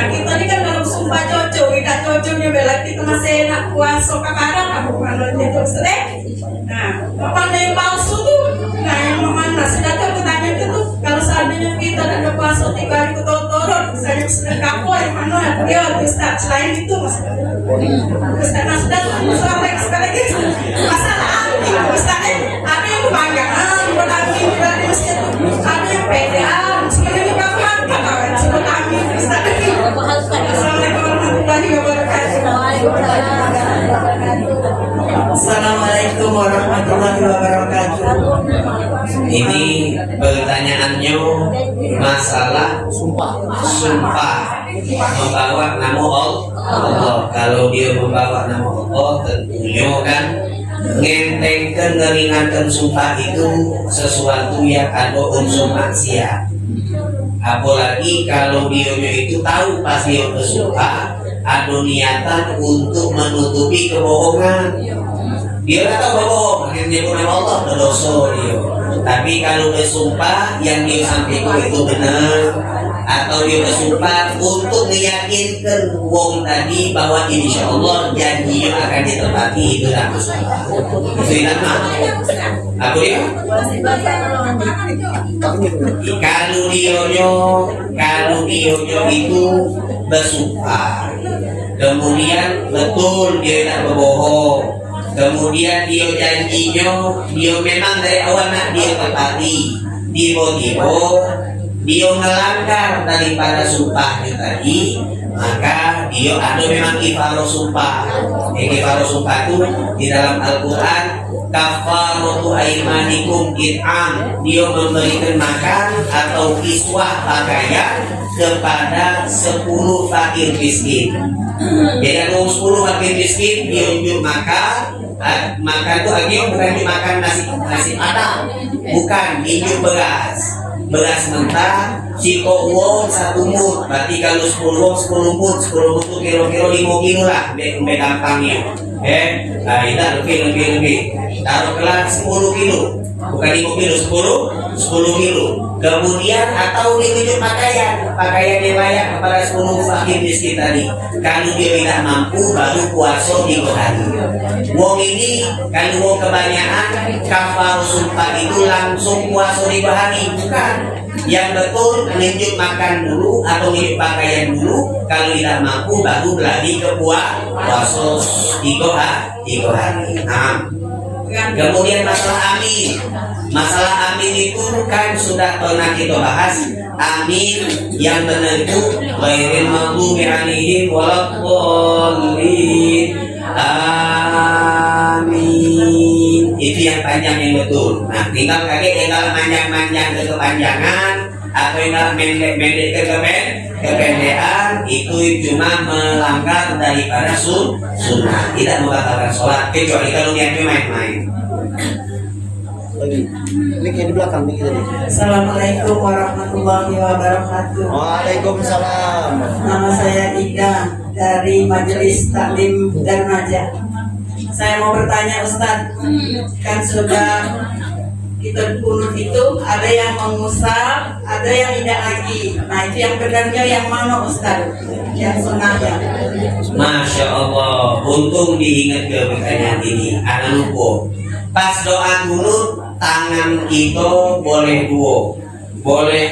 Speaker 5: Nah kita ini kan dalam sumpah cocok, tidak cocoknya bela kita masih enak puasa kakaran aku kalau itu eh. Nah, apa yang palsu tuh? Nah yang mana? Sudah tahu pertanyaan itu tuh kalau seandainya kita ada puasa tiga hari ketorot, misalnya sedang kapal yang mana? Ya Ustaz selain itu mas. Ustaz nah sudah masalah yang sekali lagi masalah Ustaz eh ada yang kebanggaan buat anti dari masjid Assalamualaikum warahmatullahi wabarakatuh.
Speaker 1: Ini pertanyaannya masalah
Speaker 3: Sumpah.
Speaker 1: sumpah membawa nama Allah. Kalau dia membawa nama Allah tentunya kan ngentengkan ngeringankan sumpah itu sesuatu yang ada unsur maksiat. Apalagi kalau dia itu tahu pas dia bersumpah ada niatan untuk menutupi kebohongan. Dia kata bohong, akhirnya pun nama Allah berdosa dia. Tapi kalau bersumpah yang dia sampaikan itu benar, atau dia bersumpah untuk meyakinkan wong tadi bahwa insya Allah janjinya akan ditepati itu tidak masalah. Itu tidak Aku dia? Kalau dionyo, kalau dionyo itu bersumpah, kemudian betul dia tidak berbohong, kemudian dia janjinya, dia memang dari awal nak dia tepati, tiba-tiba dia melanggar daripada sumpahnya tadi, maka dia ada memang kifaro sumpah. Eh, kifaro sumpah itu di dalam Al-Quran kafaratu aimanikum it'am dia memberikan makan atau kiswah pakaian kepada 10 fakir miskin. Jadi kalau 10 fakir miskin dia unjuk makan ah, makan itu akhirnya bukan unjuk makan nasi nasi padang bukan unjuk beras. Beras mentah Ciko wong satu mut berarti kalau 10 wong 10 mut 10 mut kira-kira 5 kilo lah be gampangnya. Eh nah itu lebih lebih lebih. Taruh kelas 10 kilo bukan 5 kilo 10 10 kilo. Kemudian atau ditunjuk pakaian. Pakaian yang layak kepada 10 fakir miskin tadi. Kalau dia tidak mampu baru puasa di hari. Wong ini kalau wong kebanyakan kafar sumpah itu langsung puasa di hari. Bukan. Yang betul menunjuk makan dulu atau menunjuk pakaian dulu. Kalau tidak mampu baru berlari ke puasa tiga hari tiga hari. Nah, Kemudian masalah amin. Masalah amin itu kan sudah pernah kita bahas. Amin yang itu ghairil maghdubi alaihim waladdallin. Amin. Itu yang panjang yang betul. Nah, tinggal kaget tinggal panjang-panjang ke kepanjangan atau yang pendek-pendek ke kepen- kependekan itu cuma melanggar daripada sun sunnah tidak membatalkan sholat kecuali kalau niatnya main-main
Speaker 3: Lagi. Di belakang nih tadi.
Speaker 5: Assalamualaikum warahmatullahi wabarakatuh
Speaker 3: Waalaikumsalam.
Speaker 5: Nama saya Ida dari Majelis Taklim Darmaja. Saya mau bertanya Ustadz, kan sudah kita kunut itu ada yang mengusap, ada yang tidak lagi. Nah itu yang benarnya yang mana Ustadz? Yang sunnahnya.
Speaker 1: Masya Allah untung diingat ke pertanyaan ini anak lupa pas doa kunut tangan kita boleh dua boleh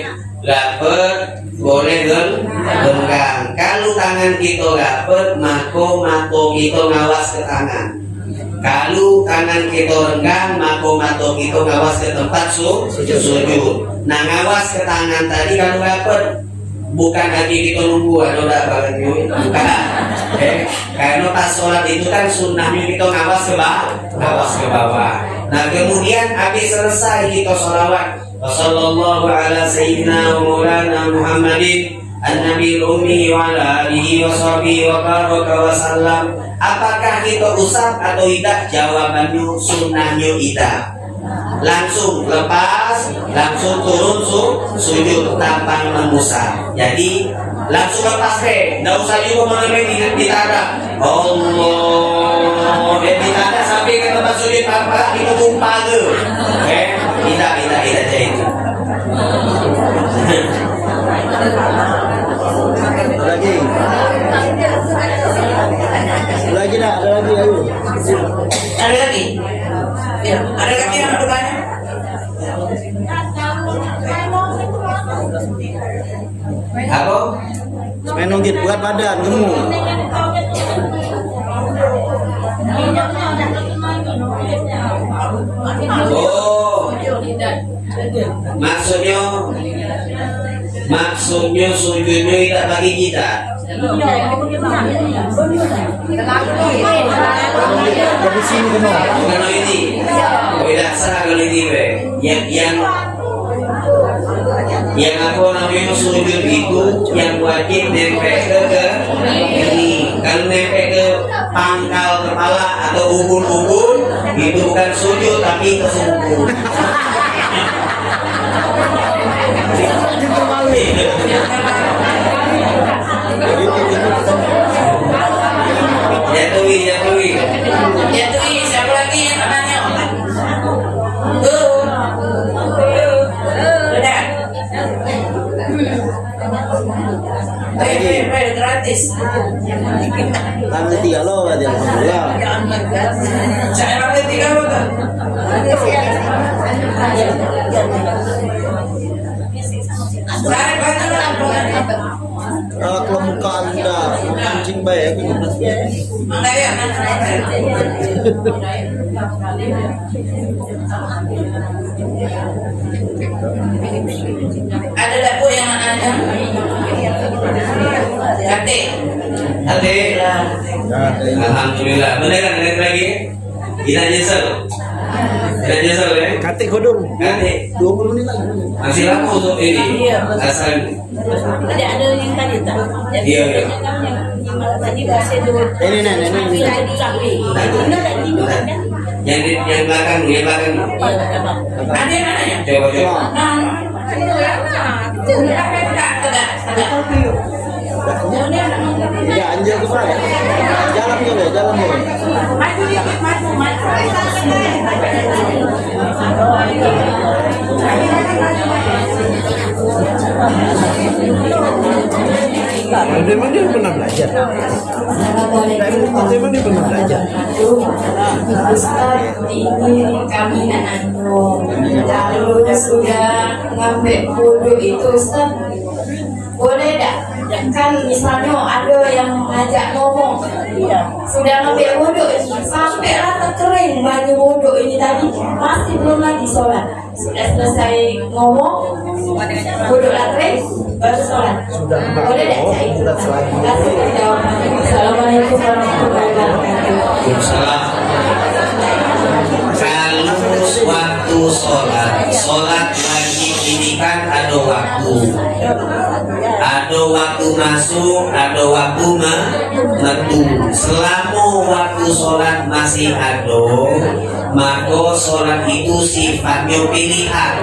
Speaker 1: lapet boleh gel renggang kalau tangan kita dapat maka mata kita ngawas ke tangan kalau tangan kita renggang maka mata kita ngawas ke tempat su sujud. nah ngawas ke tangan tadi kalau dapat bukan lagi kita nunggu ada udah bagian bukan. Eh, karena pas sholat itu kan sunnahnya kita ngawas ke bawah. Ngawas ke bawah. Nah kemudian habis selesai kita sholawat. Wassallallahu ala sayyidina wa maulana Muhammadin An-Nabi Ummi wa ala alihi wa sahbihi wa baraka wa sallam. Apakah kita usap atau tidak? Jawabannya sunnahnya tidak. Langsung lepas langsung turun su, sujud tanpa mengusap jadi langsung lepas deh nggak usah juga menemui di ditanda Allah dan ditanda sampai ke tempat sujud apa itu tumpah ke. Eh tidak tidak tidak jadi. itu
Speaker 3: Main nonggit buat badan gemuk.
Speaker 1: oh maksudnya maksudnya sujudnya tidak bagi kita
Speaker 3: kena.
Speaker 1: Bukan ini. Beda sah kalau ini. Yang yang yang apa namanya sujud itu yang wajib nempel ke ke ini. Kalau nempel ke pangkal kepala atau ubun-ubun itu bukan sujud tapi kesungguh. Jatuhi, jatuhi.
Speaker 5: Jatuhi, gratis.
Speaker 3: Tangan tiga lo alhamdulillah.
Speaker 5: Saya rambut tiga. Saya banyak?
Speaker 3: Ah, kalau muka anda kucing baik
Speaker 5: Mana ya? Ada dapur yang ada? Hati.
Speaker 1: Hati. Alhamdulillah. Benar kan lagi? Tidak nyesel. Tidak nyesel ya?
Speaker 3: Kate kodong.
Speaker 1: Kate.
Speaker 3: 20 menit lagi.
Speaker 1: Masih lama untuk ini. Asal
Speaker 2: Ada ada yang tadi tak?
Speaker 1: Iya.
Speaker 3: Ini nih, ini
Speaker 2: sapi. Ini tak ini kan?
Speaker 1: Yang di yang belakang, yang belakang.
Speaker 5: Ada yang nanya?
Speaker 1: Coba coba.
Speaker 5: Nah, tegak, tegak, tegak.
Speaker 3: Ya anjir ke mana? Jalan dulu, jalan dulu.
Speaker 5: Maju dikit, maju, maju.
Speaker 3: Memang dia pernah belajar. Memang dia pernah belajar.
Speaker 6: Kami dah sudah ngambil wudhu itu Ustaz Boleh tak? Kan misalnya ada yang ngajak ngomong. Sudah ngambil wudhu ini. Sampailah terkering baju wudhu ini tadi. Masih belum lagi sholat. Sudah selesai ngomong lah kering Baru sholat. Boleh tak cak? Itu? Terima kasih jawabannya Assalamualaikum warahmatullahi wabarakatuh.
Speaker 1: Kalau waktu sholat, sholat wajib ini kan ada waktu. Ada waktu masuk, ada waktu me- metu. Selama waktu sholat masih ada, maka sholat itu sifatnya pilihan.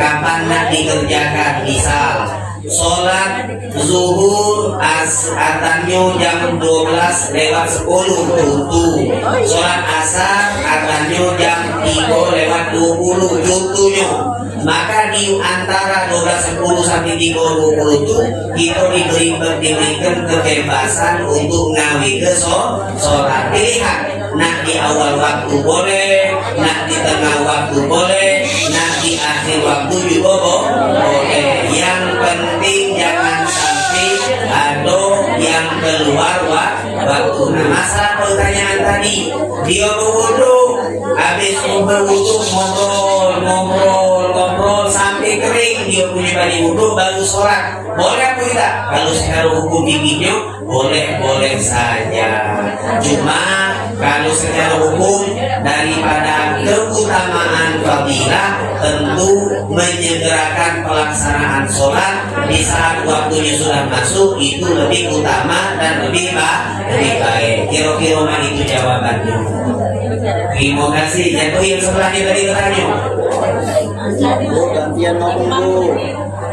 Speaker 1: Kapan nak dikerjakan? Misal, sholat zuhur as atannya jam 12 lewat 10 tutu sholat asar atannya jam 3 lewat 20 tutunya maka di antara 12 10 sampai 3 20 itu kita diberi diberikan kebebasan untuk ngawi ke sholat. Pilihan nak di awal waktu boleh nak di tengah waktu boleh nak di akhir waktu juga bo- boleh. Yang penting jangan sampai yang keluar wa, waktu. Nah, masalah pertanyaan tadi, dia berwudu, habis berwudu ngobrol, ngobrol kering dia punya baju wudu baru sholat. Boleh apa tidak? Kalau secara hukum fikihnya boleh boleh saja. Cuma kalau secara hukum daripada keutamaan fadilah tentu menyegerakan pelaksanaan sholat di saat waktunya sudah masuk itu lebih utama dan lebih baik lebih baik kira-kira itu jawabannya terima kasih yang yang sebelahnya tadi bertanya
Speaker 3: Bu, gantian bu.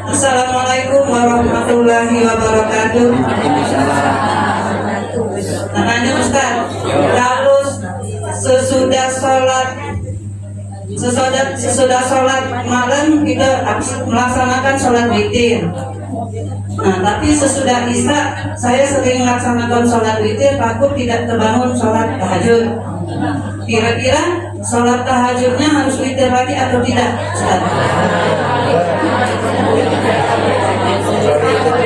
Speaker 5: Assalamualaikum warahmatullahi wabarakatuh. Namanya Ustaz, kalau sesudah sholat sesudah sesudah sholat malam kita melaksanakan sholat witir. Nah, tapi sesudah isya saya sering melaksanakan sholat witir takut tidak terbangun sholat tahajud. Kira-kira sholat tahajudnya harus witir lagi atau tidak?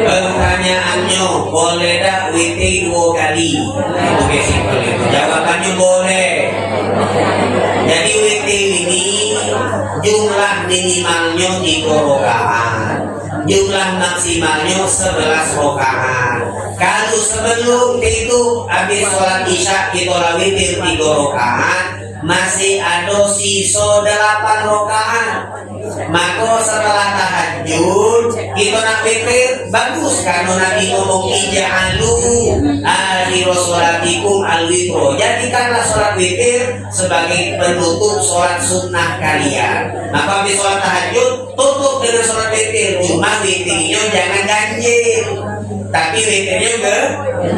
Speaker 1: Pertanyaannya boleh tak witir dua kali? Itu simpel itu. Jawabannya boleh. Jadi witir ini jumlah minimalnya tiga rakaat. Jumlah maksimalnya sebelas rakaat. Kalau sebelum itu habis sholat isya kita witir tiga rakaat, masih ada sisa delapan rakaat. Maka setelah tahajud kita nak witir bagus karena Nabi ngomong ija'alu akhir sholatikum al. Jadikanlah sholat witir sebagai penutup sholat sunnah kalian. Maka habis sholat tahajud tutup dengan sholat witir. Cuma witirnya jangan ganjil. Tapi witirnya ke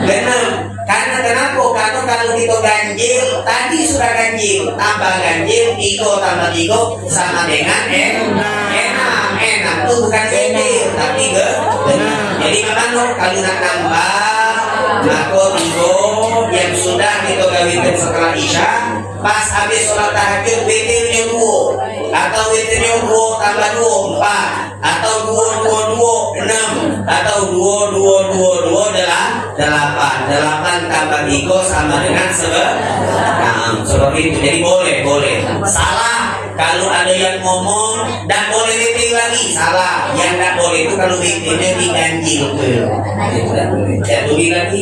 Speaker 1: genap. Karena kenapa? Karena kalau kita ganjil, tadi sudah ganjil, tambah ganjil, tiga tambah tiga sama dengan enak. Enak, enak itu bukan witir, tapi ke. Jadi memang kalau nak nambah, maka tiga yang sudah kita gawitin setelah isya, pas habis sholat tahajud witirnya dua, atau witirnya dua tambah dua empat, atau dua dua dua enam, atau dua dua dua dua adalah delapan, delapan tambah tiga sama dengan sebe, nah, seperti itu. Jadi boleh boleh. Salah kalau ada yang ngomong dan boleh witir lagi salah. Yang tidak boleh itu kalau witirnya diganjil. Itu tidak boleh. Ya tulis lagi.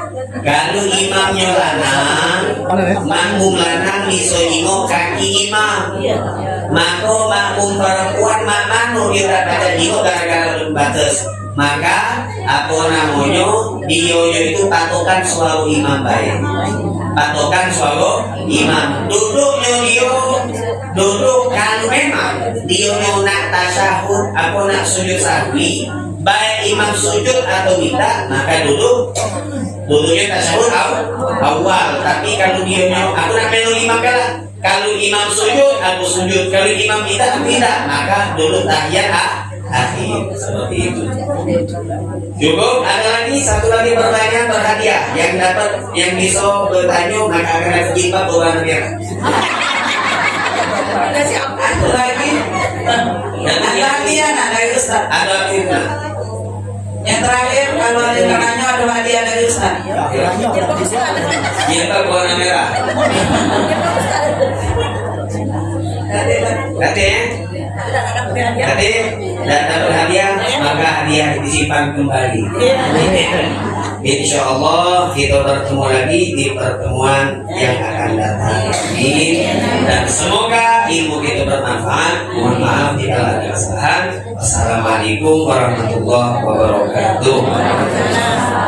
Speaker 1: kalau imamnya lanang, makmum lanang bisa ingok kaki imam.
Speaker 2: iya
Speaker 1: Maka makmum perempuan makmanu dia tak pada ingok gara-gara batas. Maka apa namanya dia itu patokan selalu imam baik. Patokan selalu imam. Duduknya dia duduk kalau memang dia nak tasyahud apa nak sujud sahwi baik imam sujud atau tidak maka duduk. Duduknya aw- awal. Tapi kalau dia mau aku nak melu imam kalah? Kalau imam sujud aku sujud. Kalau imam tidak aku tidak. Maka duduk tahiyat ah, akhir seperti itu. Cukup? Ada lagi? Satu lagi pertanyaan berhadiah. Yang dapat yang bisa bertanya maka akan ada jilbab berwarna merah
Speaker 5: Ada siapa Ada lagi? Ada ya nak dari Ustaz.
Speaker 1: ada fitnah.
Speaker 5: Yang terakhir kalau ada yang nanya ada hadiah dari Ustaz.
Speaker 1: jilbab berwarna merah. Nanti ya? Nanti dan dapat hadiah maka hadiah disimpan kembali. Insya Allah kita bertemu lagi di pertemuan yang akan datang. Amin. Dan semoga ilmu kita bermanfaat. Mohon maaf jika ada kesalahan. Assalamualaikum warahmatullahi wabarakatuh.